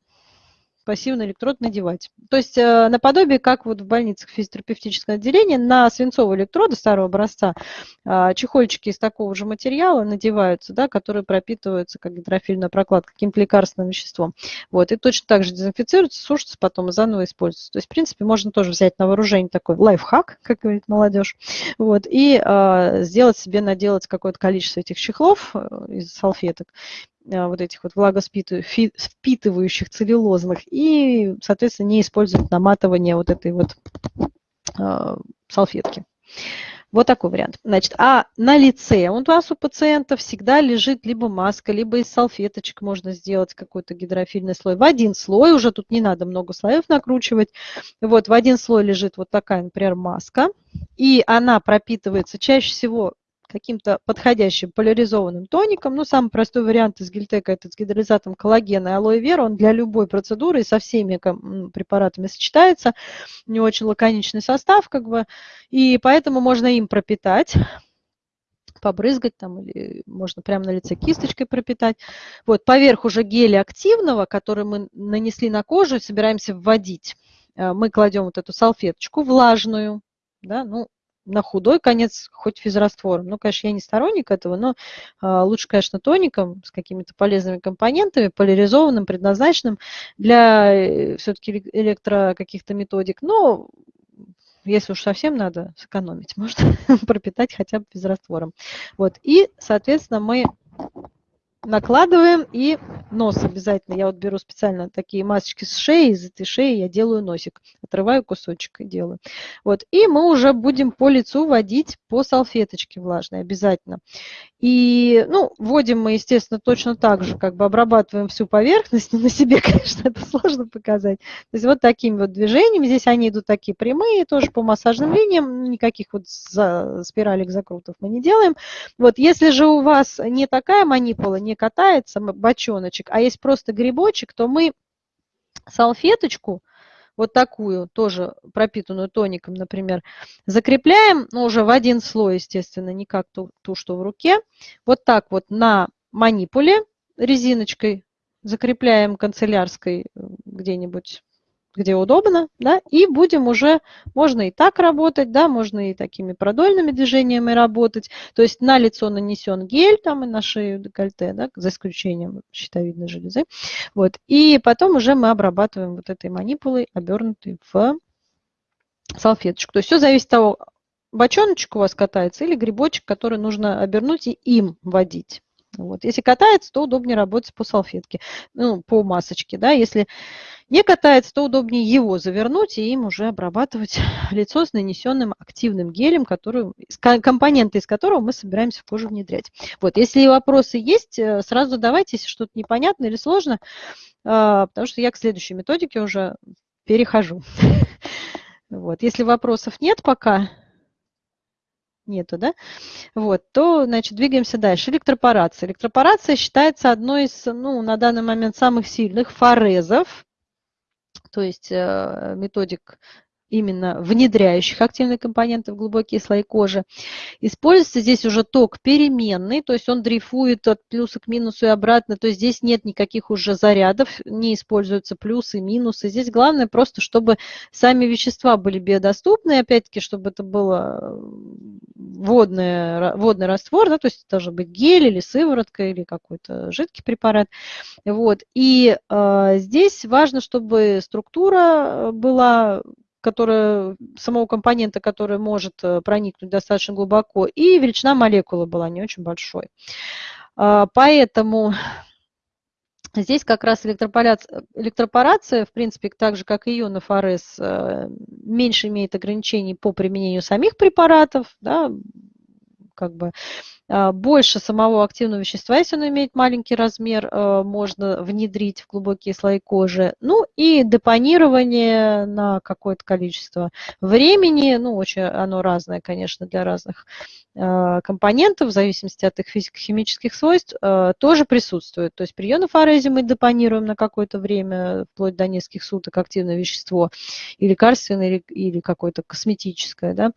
пассивный электрод надевать. То есть э, наподобие, как вот в больницах физиотерапевтического отделения, на свинцовые электроды старого образца э, чехольчики из такого же материала надеваются, да, которые пропитываются как гидрофильная прокладка каким-то лекарственным веществом. Вот, и точно так же дезинфицируются, сушатся, потом заново используются. То есть, в принципе, можно тоже взять на вооружение такой лайфхак, как говорит молодежь, вот, и э, сделать себе, наделать какое-то количество этих чехлов э, из салфеток, вот этих вот влагоспитывающих целлюлозных, и, соответственно, не использовать наматывание вот этой вот э, салфетки. Вот такой вариант. Значит, а на лице у вас у пациента всегда лежит либо маска, либо из салфеточек можно сделать какой-то гидрофильный слой. В один слой, уже тут не надо много слоев накручивать. Вот в один слой лежит вот такая, например, маска. И она пропитывается чаще всего каким-то подходящим поляризованным тоником. Ну, самый простой вариант из гельтека – это с гидролизатом коллагена и алоэ вера. Он для любой процедуры и со всеми препаратами сочетается. У него очень лаконичный состав, как бы, и поэтому можно им пропитать побрызгать там, или можно прямо на лице кисточкой пропитать. Вот, поверх уже геля активного, который мы нанесли на кожу, собираемся вводить. Э, мы кладем вот эту салфеточку влажную, да, ну, на худой конец хоть физраствором. Ну, конечно, я не сторонник этого, но а, лучше, конечно, тоником с какими-то полезными компонентами, поляризованным, предназначенным для э, все-таки электро каких-то методик. Но если уж совсем надо сэкономить, можно пропитать хотя бы физраствором. Вот. И, соответственно, мы накладываем и нос обязательно. Я вот беру специально такие масочки с шеи, из этой шеи я делаю носик, отрываю кусочек и делаю. Вот. И мы уже будем по лицу водить по салфеточке влажной обязательно. И, ну, вводим мы, естественно, точно так же, как бы обрабатываем всю поверхность, но на себе, конечно, это сложно показать. То есть вот такими вот движениями, здесь они идут такие прямые, тоже по массажным линиям, никаких вот за, спиралек, закрутов мы не делаем. Вот, если же у вас не такая манипула, не катается бочоночек, а есть просто грибочек, то мы салфеточку, вот такую, тоже пропитанную тоником, например, закрепляем, ну, уже в один слой, естественно, не как ту, ту, что в руке. Вот так вот на манипуле резиночкой закрепляем канцелярской э, где-нибудь где удобно, да, и будем уже, можно и так работать, да, можно и такими продольными движениями работать, то есть на лицо нанесен гель, там и на шею декольте, да, за исключением щитовидной железы, вот, и потом уже мы обрабатываем вот этой манипулой, обернутой в салфеточку. То есть все зависит от того, бочоночек у вас катается или грибочек, который нужно обернуть и им водить. Вот. Если катается, то удобнее работать по салфетке, ну, по масочке. Да? Если не катается, то удобнее его завернуть и им уже обрабатывать лицо с нанесенным активным гелем, который, компоненты из которого мы собираемся в кожу внедрять. Вот. Если вопросы есть, э, сразу давайте, если что-то непонятно или сложно, а, потому что я к следующей методике уже перехожу. Вот. Если вопросов нет пока, нету, да, вот, то, значит, двигаемся дальше. Электропорация. Электропорация считается одной из, ну, на данный момент самых сильных форезов, то есть э, методик именно внедряющих активные компоненты в глубокие слои кожи. Используется здесь уже ток переменный, то есть он дрейфует от плюса к минусу и обратно, то есть здесь нет никаких уже зарядов, не используются плюсы, минусы. Здесь главное просто, чтобы сами вещества были биодоступны, опять-таки, чтобы это было водный, водный раствор, да, то есть это должен быть гель или сыворотка или какой-то жидкий препарат. Вот. И э, здесь важно, чтобы структура была которая, самого компонента, который может э, проникнуть достаточно глубоко, и величина молекулы была не очень большой. А, поэтому здесь как раз электропорация, электропорация, в принципе, так же, как и ионов АРС, э, меньше имеет ограничений по применению самих препаратов, да, как бы а, больше самого активного вещества, если оно имеет маленький размер, а, можно внедрить в глубокие слои кожи. Ну и депонирование на какое-то количество времени, ну очень оно разное, конечно, для разных а, компонентов, в зависимости от их физико-химических свойств, тоже присутствует. То есть при ионофорезе мы депонируем на какое-то время, вплоть до нескольких суток активное вещество, и лекарственное, или, или какое-то косметическое, да,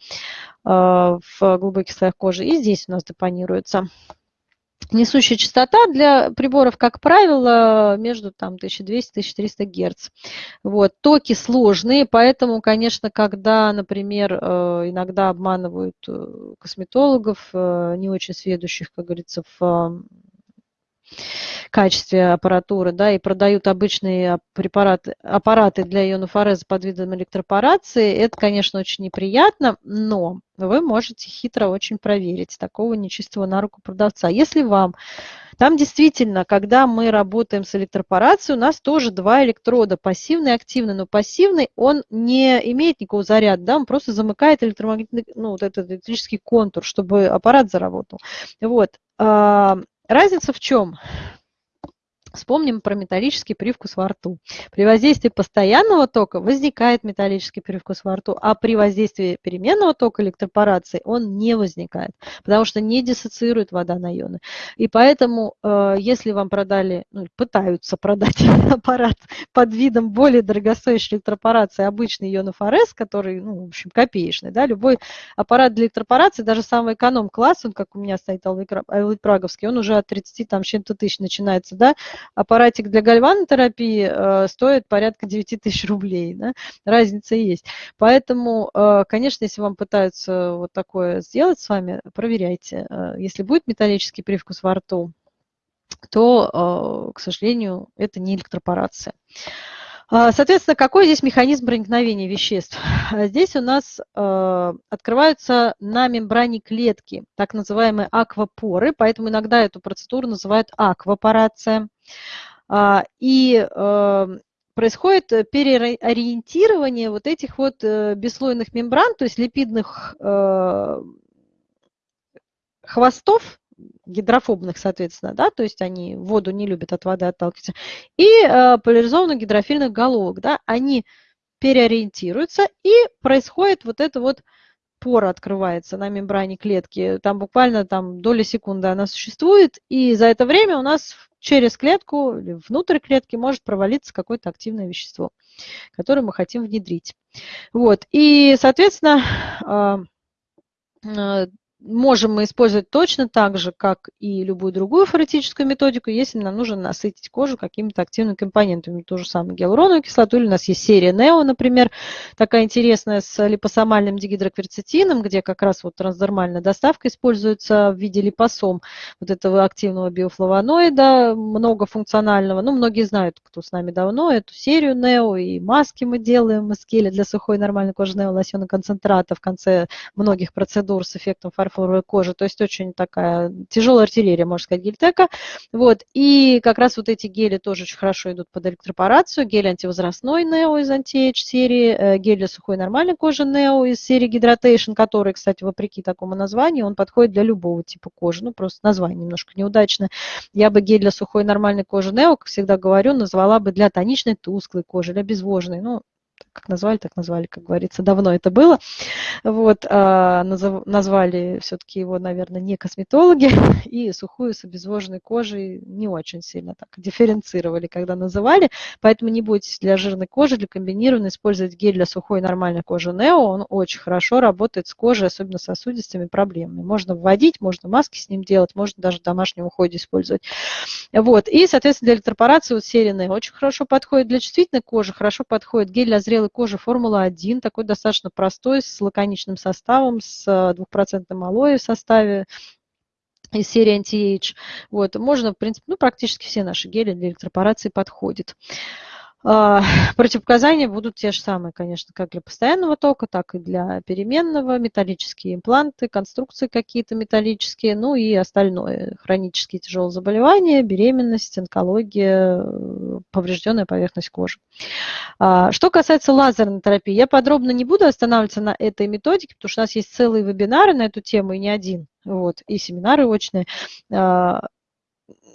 в глубоких слоях кожи. И здесь у нас депонируется. Несущая частота для приборов, как правило, между там, 1200-1300 Гц. Вот. Токи сложные, поэтому, конечно, когда, например, э, иногда обманывают э, косметологов, э, не очень сведущих, как говорится, в качестве аппаратуры, да, и продают обычные препараты, аппараты для ионофореза под видом электропорации, это, конечно, очень неприятно, но вы можете хитро очень проверить такого нечистого на руку продавца. Если вам там действительно, когда мы работаем с электропорацией, у нас тоже два электрода, пассивный и активный. Но пассивный, он не имеет никакого заряда, да, он просто замыкает электромагнитный, ну, вот этот электрический контур, чтобы аппарат заработал. Вот. Разница в чем? Вспомним про металлический привкус во рту. При воздействии постоянного тока возникает металлический привкус во рту, а при воздействии переменного тока электропорации он не возникает, потому что не диссоциирует вода на ионы. И поэтому, э, если вам продали, ну, пытаются продать аппарат под видом более дорогостоящей электропорации, обычный ионофорез, который, ну, в общем, копеечный, да, любой аппарат для электропорации, даже самый эконом-класс, он, как у меня стоит Праговский, он уже от 30 там чем-то тысяч начинается, да, аппаратик для гальванотерапии э, стоит порядка 9 тысяч рублей. Да? Разница есть. Поэтому, э, конечно, если вам пытаются вот такое сделать с вами, проверяйте. Э, если будет металлический привкус во рту, то, к сожалению, это не электропорация. Соответственно, какой здесь механизм проникновения веществ? Здесь у нас открываются на мембране клетки, так называемые аквапоры, поэтому иногда эту процедуру называют аквапорация. А, и э, происходит переориентирование вот этих вот э, бесслойных мембран, то есть липидных э, хвостов, гидрофобных, соответственно, да, то есть они воду не любят от воды отталкиваться, и поляризованных гидрофильных головок, да, они переориентируются, и происходит вот это вот пора открывается на мембране клетки, там буквально там доля секунды она существует, и за это время у нас через клетку или внутрь клетки может провалиться какое-то активное вещество, которое мы хотим внедрить. Вот. И, соответственно, а, а, можем мы использовать точно так же, как и любую другую форетическую методику, если нам нужно насытить кожу какими-то активными компонентами. То же самое гиалуроновую кислоту, или у нас есть серия NEO, например, такая интересная с липосомальным дигидрокверцетином, где как раз вот трансдермальная доставка используется в виде липосом вот этого активного биофлавоноида, многофункционального. Ну, многие знают, кто с нами давно, эту серию NEO, и маски мы делаем, мы скели для сухой нормальной кожи NEO, лосьона концентрата в конце многих процедур с эффектом фарфора фарфоровой кожи, то есть очень такая тяжелая артиллерия, можно сказать, гельтека. Вот. И как раз вот эти гели тоже очень хорошо идут под электропорацию. Гель антивозрастной Neo из Anti-Age серии, э, гель для сухой нормальной кожи Neo из серии Hydration, который, кстати, вопреки такому названию, он подходит для любого типа кожи. Ну, просто название немножко неудачно. Я бы гель для сухой нормальной кожи Neo, как всегда говорю, назвала бы для тоничной тусклой кожи, для обезвоженной. Ну, как назвали, так назвали, как говорится, давно это было. Вот, а, назвали все-таки его, наверное, не косметологи, и сухую с обезвоженной кожей не очень сильно так дифференцировали, когда называли, поэтому не бойтесь для жирной кожи, для комбинированной использовать гель для сухой нормальной кожи Neo, он очень хорошо работает с кожей, особенно сосудистыми проблемами. Можно вводить, можно маски с ним делать, можно даже в домашнем уходе использовать. Вот, и, соответственно, для электропорации вот серия Neo очень хорошо подходит, для чувствительной кожи хорошо подходит гель для зрелой кожи Формула-1, такой достаточно простой, с лаконичным составом, с э, двухпроцентным алоэ в составе, из серии Anti-Age. Вот, можно, в принципе, ну, практически все наши гели для электропорации подходят. А, противопоказания будут те же самые, конечно, как для постоянного тока, так и для переменного, металлические импланты, конструкции какие-то металлические, ну и остальное, хронические тяжелые заболевания, беременность, онкология, поврежденная поверхность кожи. А, что касается лазерной терапии, я подробно не буду останавливаться на этой методике, потому что у нас есть целые вебинары на эту тему, и не один, вот, и семинары очные.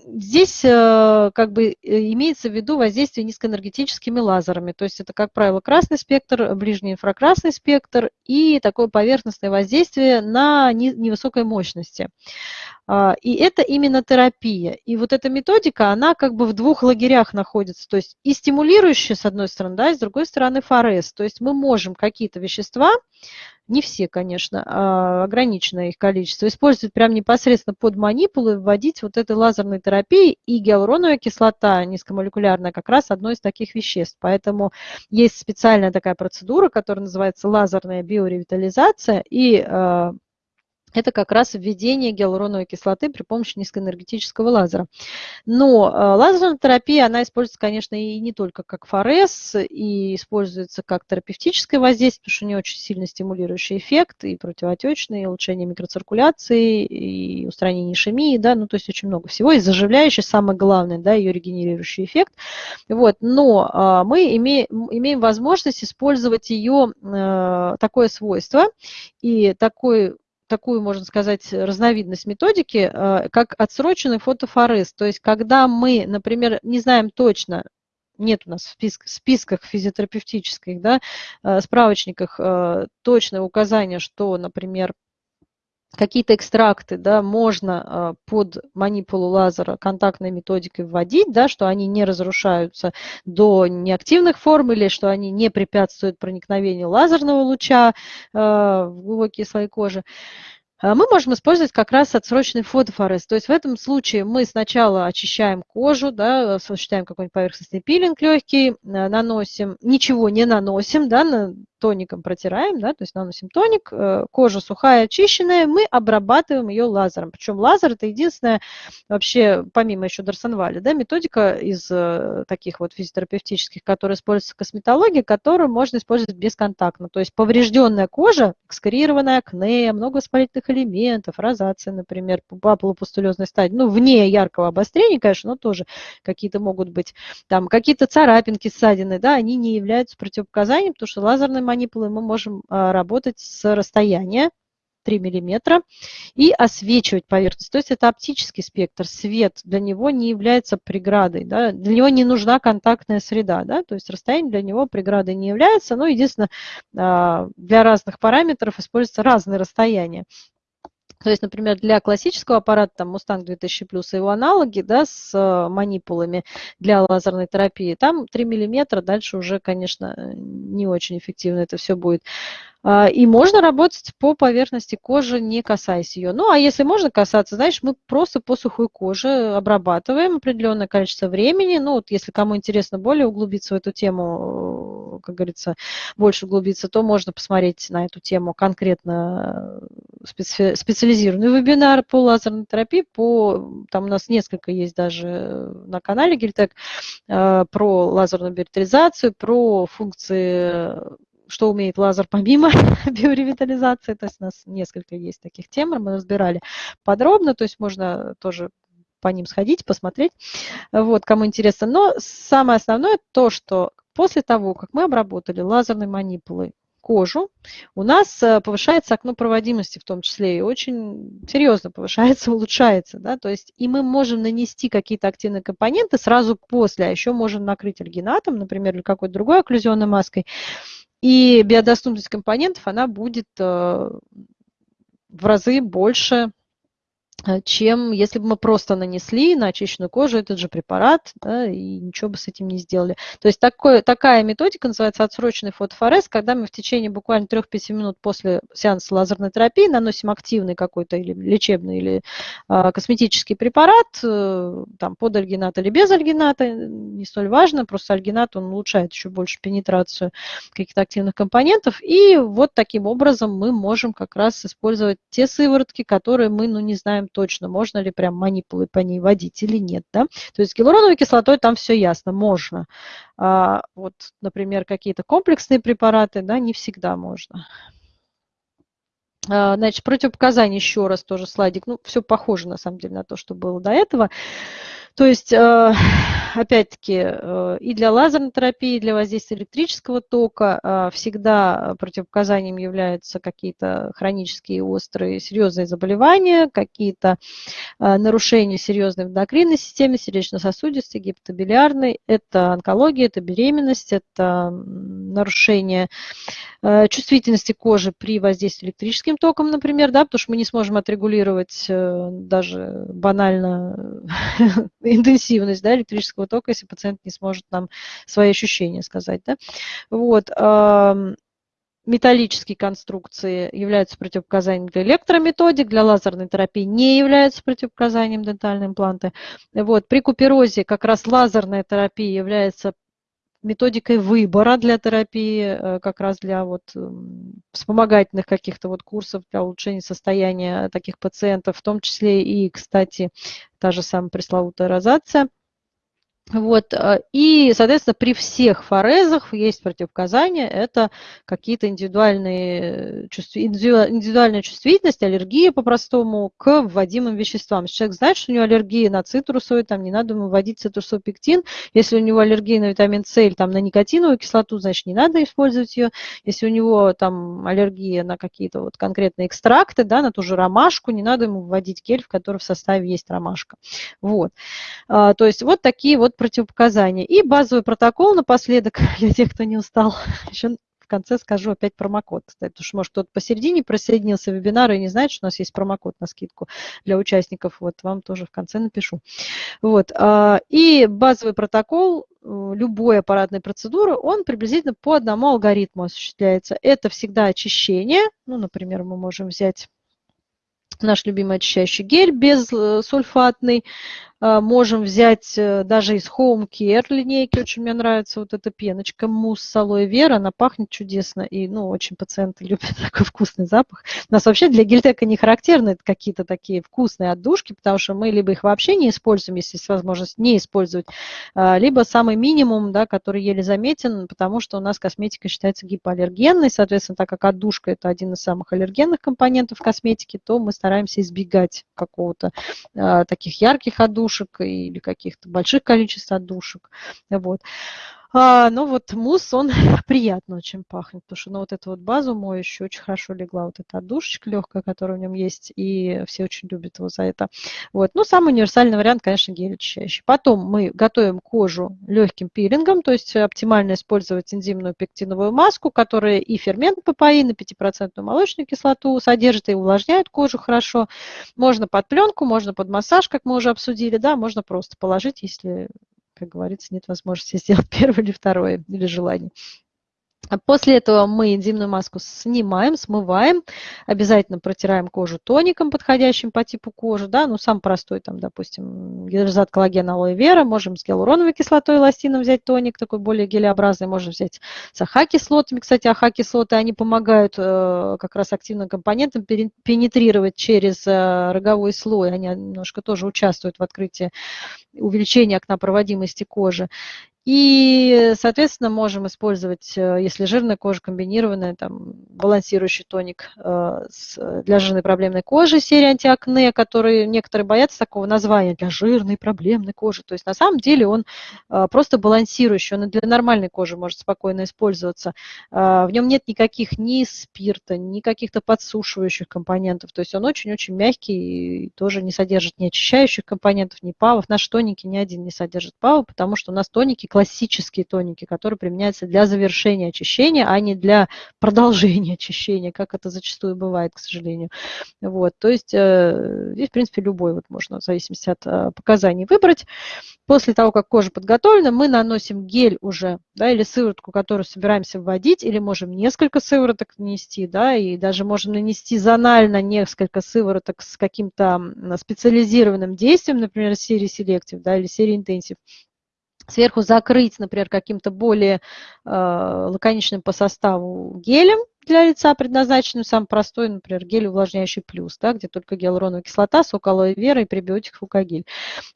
Здесь э, как бы э, имеется в виду воздействие низкоэнергетическими лазерами. То есть это, как правило, красный спектр, ближний инфракрасный спектр и такое поверхностное воздействие на невысокой мощности. А, и это именно терапия. И вот эта методика, она как бы в двух лагерях находится. То есть и стимулирующая, с одной стороны, да, и с другой стороны ФРС. То есть мы можем какие-то вещества, не все, конечно, а ограниченное их количество, использовать прямо непосредственно под манипулы, вводить вот этой лазерной терапии. И гиалуроновая кислота низкомолекулярная как раз одно из таких веществ. Поэтому есть специальная такая процедура, которая называется лазерная биоревитализация. И а, это как раз введение гиалуроновой кислоты при помощи низкоэнергетического лазера. Но э, лазерная терапия, она используется, конечно, и не только как ФРС, и используется как терапевтическое воздействие, потому что у нее очень сильно стимулирующий эффект, и противоотечный, и улучшение микроциркуляции, и устранение ишемии, да, ну, то есть очень много всего, и заживляющий, самое главное, да, ее регенерирующий эффект. Вот, но а, мы имеем, имеем возможность использовать ее э, такое свойство, и такой такую, можно сказать, разновидность методики, э, как отсроченный фотофорез. То есть, когда мы, например, не знаем точно, нет у нас в списках, списках физиотерапевтических, да, э, справочниках э, точное указание, что, например, какие-то экстракты да, можно под манипулу лазера контактной методикой вводить, да, что они не разрушаются до неактивных форм или что они не препятствуют проникновению лазерного луча в глубокие слои кожи. А мы можем использовать как раз отсроченный фотофорез. То есть в этом случае мы сначала очищаем кожу, да, осуществляем какой-нибудь поверхностный пилинг легкий, э, наносим, ничего не наносим, да, тоником протираем, да, то есть наносим тоник, э, кожа сухая, очищенная, мы обрабатываем ее лазером. Причем лазер это единственная вообще, помимо еще дарсонвали, да, методика из э, таких вот физиотерапевтических, которая используется в косметологии, которую можно использовать бесконтактно. То есть поврежденная кожа, экскорированная акне, много воспалительных элементов, розация, например, по полупустулезной стадии, ну, вне яркого обострения, конечно, но тоже какие-то могут быть, там, какие-то царапинки, ссадины, да, они не являются противопоказанием, потому что лазерная манипулой мы можем а, работать с расстояния 3 мм и освечивать поверхность. То есть это оптический спектр, свет для него не является преградой, да? для него не нужна контактная среда, да? то есть расстояние для него преградой не является, но единственное, а, для разных параметров используются разные расстояния. То есть, например, для классического аппарата, там, Mustang 2000 плюс и его аналоги, да, с э, манипулами для лазерной терапии, там 3 миллиметра, дальше уже, конечно, не очень эффективно это все будет. А, и можно работать по поверхности кожи, не касаясь ее. Ну, а если можно касаться, знаешь, мы просто по сухой коже обрабатываем определенное количество времени. Ну, вот если кому интересно более углубиться в эту тему, как говорится, больше углубиться, то можно посмотреть на эту тему конкретно специ специализированный вебинар по лазерной терапии. По, там у нас несколько есть даже на канале Гильтек а, про лазерную биоритализацию, про функции что умеет лазер помимо биоревитализации. То есть у нас несколько есть таких тем, мы разбирали подробно, то есть можно тоже по ним сходить, посмотреть, вот, кому интересно. Но самое основное то, что после того, как мы обработали лазерной манипулой кожу, у нас э, повышается окно проводимости в том числе, и очень серьезно повышается, улучшается. Да? То есть и мы можем нанести какие-то активные компоненты сразу после, а еще можем накрыть альгинатом, например, или какой-то другой окклюзионной маской, и биодоступность компонентов, она будет э, в разы больше чем если бы мы просто нанесли на очищенную кожу этот же препарат, да, и ничего бы с этим не сделали. То есть такой, такая методика называется отсроченный фотофорез, когда мы в течение буквально 3-5 минут после сеанса лазерной терапии наносим активный какой-то или лечебный или а, косметический препарат, а, там под альгинат или без альгината, не столь важно, просто альгинат он улучшает еще больше пенетрацию каких-то активных компонентов, и вот таким образом мы можем как раз использовать те сыворотки, которые мы ну, не знаем точно, можно ли прям манипулы по ней водить или нет. Да? То есть с гиалуроновой кислотой там все ясно, можно. А вот, например, какие-то комплексные препараты, да, не всегда можно. А, значит, противопоказания еще раз тоже слайдик. Ну, все похоже, на самом деле, на то, что было до этого. То есть, э, опять-таки, э, и для лазерной терапии, и для воздействия электрического тока э, всегда противопоказанием являются какие-то хронические острые серьезные заболевания, какие-то нарушения серьезной эндокринной системы, сердечно-сосудистой, гипотобилиарной. Это онкология, это беременность, это нарушение чувствительности кожи при воздействии электрическим током, например, да, потому что мы не сможем отрегулировать даже банально интенсивность да, электрического тока, если пациент не сможет нам свои ощущения сказать. Да. Вот металлические конструкции являются противопоказанием для электрометодик, для лазерной терапии не являются противопоказанием дентальные импланты. Вот, при куперозе как раз лазерная терапия является методикой выбора для терапии, э, как раз для вот вспомогательных каких-то вот курсов для улучшения состояния таких пациентов, в том числе и, кстати, та же самая пресловутая розация – вот, э, и, соответственно, при всех форезах есть противопоказания, это какие-то индивидуальные, индивидуальная чувствительность, аллергия по-простому к вводимым веществам. Если человек знает, что у него аллергия на цитрусовый, там не надо ему вводить цитрусопектин. Если у него аллергия на витамин С или там, на никотиновую кислоту, значит, не надо использовать ее. Если у него там аллергия на какие-то вот конкретные экстракты, да, на ту же ромашку, не надо ему вводить гель, в котором в составе есть ромашка. Вот. А, то есть вот такие вот противопоказания. И базовый протокол напоследок, для тех, кто не устал, еще в конце скажу опять промокод, кстати, потому что, может, кто-то посередине присоединился в вебинар и не знает, что у нас есть промокод на скидку для участников, вот вам тоже в конце напишу. Вот, а, и базовый протокол э, любой аппаратной процедуры, он приблизительно по одному алгоритму осуществляется. Это всегда очищение, ну, например, мы можем взять наш любимый очищающий гель безсульфатный, а, можем взять э, даже из Home Care линейки, очень мне нравится вот эта пеночка, мусс с алоэ вера, она пахнет чудесно, и ну, очень пациенты любят такой вкусный запах. У нас вообще для гельтека не характерны какие-то такие вкусные отдушки, потому что мы либо их вообще не используем, если есть возможность не использовать, а, либо самый минимум, да, который еле заметен, потому что у нас косметика считается гипоаллергенной, соответственно, так как отдушка это один из самых аллергенных компонентов косметики, то мы стараемся избегать какого-то а, таких ярких отдушек, отдушек или каких-то больших количеств отдушек. Вот. А, но вот мусс, он приятно очень пахнет, потому что на вот эту вот базу моющую очень хорошо легла вот эта отдушечка легкая, которая в нем есть, и все очень любят его за это. Вот. Ну, самый универсальный вариант, конечно, гель очищающий. Потом мы готовим кожу легким пилингом, то есть оптимально использовать энзимную пектиновую маску, которая и фермент папаин, и 5% молочную кислоту содержит, и увлажняет кожу хорошо. Можно под пленку, можно под массаж, как мы уже обсудили, да, можно просто положить, если как говорится, нет возможности сделать первое или второе, или желание. После этого мы энзимную маску снимаем, смываем, обязательно протираем кожу тоником, подходящим по типу кожи, да, ну, сам простой, там, допустим, гидрозат коллагена алоэ вера, можем с гиалуроновой кислотой эластином взять тоник, такой более гелеобразный, можем взять с АХ-кислотами, кстати, АХ-кислоты, они помогают э, как раз активным компонентам пенетрировать через э, роговой слой, они немножко тоже участвуют в открытии увеличения окнопроводимости кожи. И, соответственно, можем использовать, э, если жирная кожа комбинированная, там, балансирующий тоник э, для жирной проблемной кожи, серия антиакне, которые некоторые боятся такого названия для жирной проблемной кожи. То есть на самом деле он э, просто балансирующий, он и для нормальной кожи может спокойно использоваться. В нем нет никаких ни спирта, ни каких-то подсушивающих компонентов. То есть он очень-очень мягкий и тоже не содержит ни очищающих компонентов, ни павов. Наши тоники ни один не содержит павы, потому что у нас тоники классические тоники, которые применяются для завершения очищения, а не для продолжения очищения, как это зачастую бывает, к сожалению. Вот, то есть э, здесь, в принципе, любой вот можно в зависимости от э, показаний выбрать. После того, как кожа подготовлена, мы наносим гель уже, да, или сыворотку, которую собираемся вводить, или можем несколько сывороток нанести, да, и даже можем нанести зонально несколько сывороток с каким-то специализированным действием, например, серии Selective, да, или серии Intensive сверху закрыть, например, каким-то более э, лаконичным по составу гелем, для лица предназначенную, самый простой, например, гель увлажняющий плюс, да, где только гиалуроновая кислота, сок алоэ вера и пребиотик фукагель.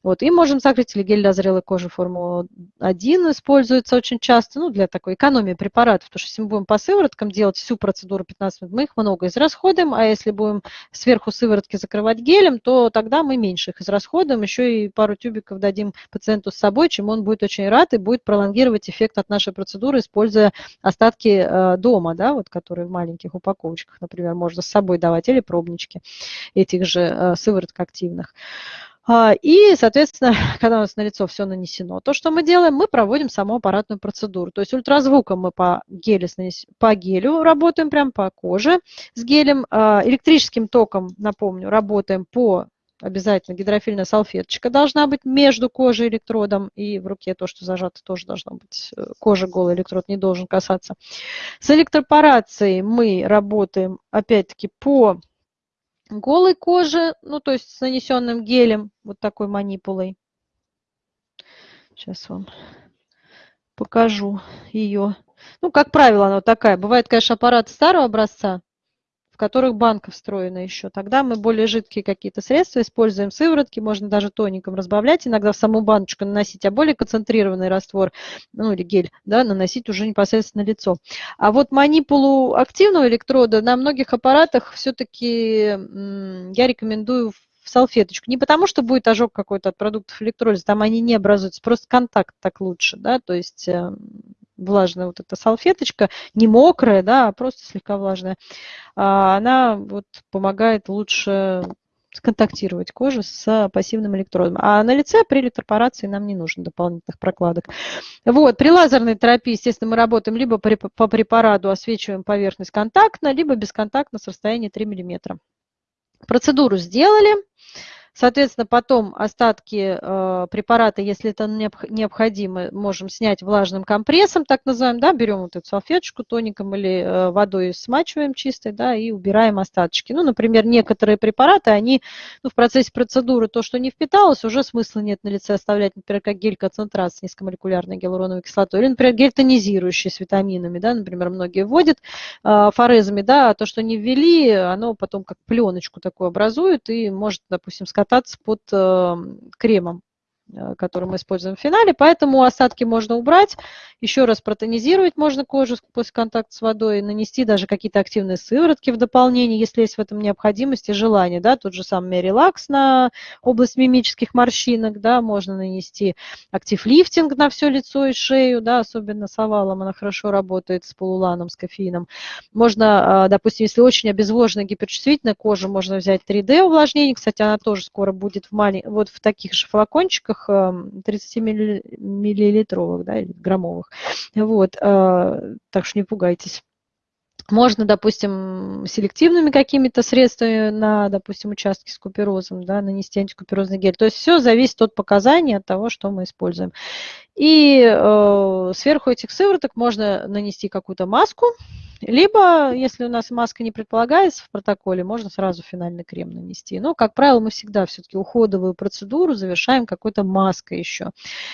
Вот. И можем закрыть или гель для зрелой кожи Формула-1 используется очень часто, ну, для такой экономии препаратов, потому что если мы будем по сывороткам делать всю процедуру 15 минут, мы их много израсходуем, а если будем сверху сыворотки закрывать гелем, то тогда мы меньше их израсходуем, еще и пару тюбиков дадим пациенту с собой, чем он будет очень рад и будет пролонгировать эффект от нашей процедуры, используя остатки э, дома, да, вот, которые которые в маленьких упаковочках, например, можно с собой давать, или пробнички этих же э, сывороток активных. А, и, соответственно, когда у нас на лицо все нанесено, то, что мы делаем, мы проводим саму аппаратную процедуру. То есть ультразвуком мы по, гелю, по гелю работаем, прям по коже с гелем. А, электрическим током, напомню, работаем по обязательно гидрофильная салфеточка должна быть между кожей и электродом, и в руке то, что зажато, тоже должно быть. Э, кожа голый электрод не должен касаться. С электропорацией мы работаем, опять-таки, по голой коже, ну, то есть с нанесенным гелем, вот такой манипулой. Сейчас вам покажу ее. Ну, как правило, она вот такая. Бывает, конечно, аппарат старого образца, которых банка встроена еще. Тогда мы более жидкие какие-то средства используем, сыворотки, можно даже тоником разбавлять, иногда в саму баночку наносить, а более концентрированный раствор, ну или гель, да, наносить уже непосредственно лицо. А вот манипулу активного электрода на многих аппаратах все-таки я рекомендую в салфеточку. Не потому, что будет ожог какой-то от продуктов электролиза, там они не образуются, просто контакт так лучше, да, то есть эм, влажная вот эта салфеточка, не мокрая, да, а просто слегка влажная, а, она вот помогает лучше сконтактировать кожу с пассивным электродом. А на лице при электропорации нам не нужно дополнительных прокладок. Вот, при лазерной терапии, естественно, мы работаем либо по препарату освечиваем поверхность контактно, либо бесконтактно с расстояния 3 мм. Процедуру сделали. Соответственно, потом остатки э, препарата, если это необходимо, можем снять влажным компрессом, так называемым, да, берем вот эту салфеточку тоником или э, водой смачиваем чистой, да, и убираем остаточки. Ну, например, некоторые препараты, они ну, в процессе процедуры, то, что не впиталось, уже смысла нет на лице оставлять, например, как гель-концентрат с низкомолекулярной гиалуроновой кислотой, или, например, гель тонизирующий с витаминами, да, например, многие вводят э, форезами, да, а то, что не ввели, оно потом как пленочку такую образует и может, допустим, сказать, кататься под эм, кремом. Э, который мы используем в финале, поэтому осадки можно убрать, еще раз протонизировать можно кожу после контакта с водой, нанести даже какие-то активные сыворотки в дополнение, если есть в этом необходимость и желание, да, тот же самый релакс на область мимических морщинок, да, можно нанести актив-лифтинг на все лицо и шею, да, особенно с овалом она хорошо работает, с полуланом, с кофеином. Можно, а, допустим, если очень обезвоженная гиперчувствительная кожа, можно взять 3D увлажнение, кстати, она тоже скоро будет в, малень... вот в таких же флакончиках, банках 30 миллилитровых, да, граммовых. Вот, э, так что не пугайтесь. Можно, допустим, селективными какими-то средствами на, допустим, участки с куперозом, да, нанести антикуперозный гель. То есть все зависит от показаний, от того, что мы используем. И э, сверху этих сывороток можно нанести какую-то маску, либо, если у нас маска не предполагается в протоколе, можно сразу финальный крем нанести. Но, как правило, мы всегда все-таки уходовую процедуру завершаем какой-то маской еще.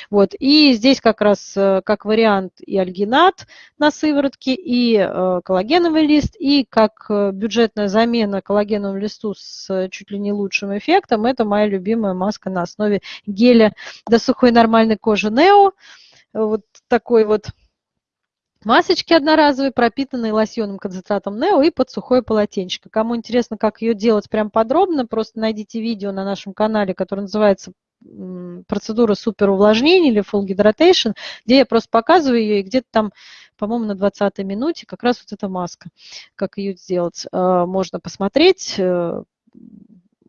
Вот. И здесь как раз э, как вариант и альгинат на сыворотке, и э, коллагеновый лист, и как э, бюджетная замена коллагеновому листу с чуть ли не лучшим эффектом, это моя любимая маска на основе геля до сухой нормальной кожи Neo вот такой вот масочки одноразовые, пропитанные лосьонным концентратом Нео и под сухое полотенчико. Кому интересно, как ее делать прям подробно, просто найдите видео на нашем канале, которое называется процедура супер увлажнения или full hydration, где я просто показываю ее, и где-то там, по-моему, на 20 минуте как раз вот эта маска, как ее сделать, э, можно посмотреть, э,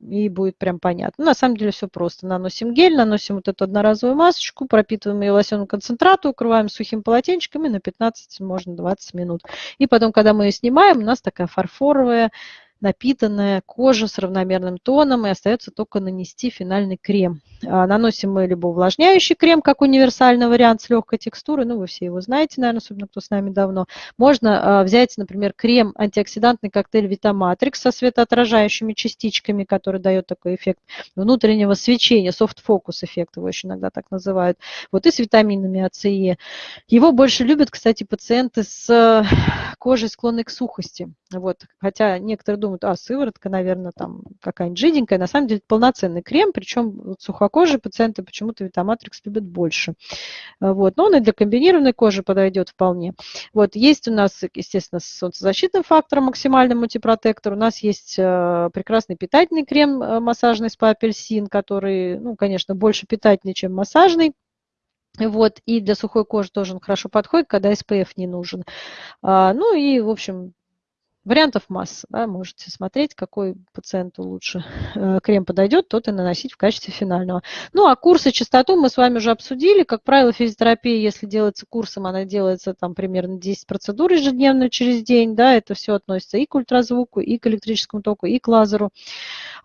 и будет прям понятно. На самом деле все просто. Наносим гель, наносим вот эту одноразовую масочку, пропитываем ее лосьоном концентрату, укрываем сухим полотенчиком на 15, можно 20 минут. И потом, когда мы ее снимаем, у нас такая фарфоровая напитанная кожа с равномерным тоном, и остается только нанести финальный крем. А, наносим мы либо увлажняющий крем, как универсальный вариант с легкой текстурой, ну вы все его знаете, наверное, особенно кто с нами давно. Можно а, взять, например, крем антиоксидантный коктейль Витаматрикс со светоотражающими частичками, который дает такой эффект внутреннего свечения, софт-фокус эффект его еще иногда так называют. Вот и с витаминами А, С, Е. Его больше любят, кстати, пациенты с кожей склонной к сухости. Вот. Хотя некоторые думают, а, сыворотка, наверное, там какая-нибудь жиденькая. На самом деле полноценный крем, причем вот сухокожие пациенты почему-то Витаматрикс любят больше. Вот. Но он и для комбинированной кожи подойдет вполне. Вот. Есть у нас, естественно, с солнцезащитным фактором максимальный мультипротектор. У нас есть э, прекрасный питательный крем э, массажный спа апельсин, который, ну, конечно, больше питательный, чем массажный. Вот, и для сухой кожи тоже он хорошо подходит, когда SPF не нужен. А, ну и, в общем, Вариантов масса. Да, можете смотреть, какой пациенту лучше э, крем подойдет, тот и наносить в качестве финального. Ну, а курсы частоту мы с вами уже обсудили. Как правило, физиотерапия, если делается курсом, она делается там примерно 10 процедур ежедневно через день. Да, это все относится и к ультразвуку, и к электрическому току, и к лазеру.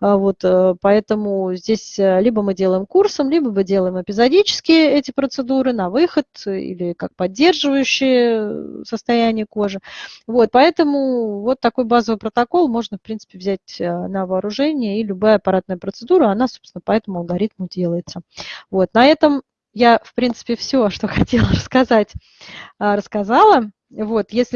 А вот, э, поэтому здесь э, либо мы делаем курсом, либо мы делаем эпизодически эти процедуры на выход или как поддерживающие состояние кожи. Вот, поэтому вот такой базовый протокол можно, в принципе, взять э, на вооружение, и любая аппаратная процедура, она, собственно, по этому алгоритму делается. Вот, на этом я, в принципе, все, что хотела рассказать, рассказала. Вот, если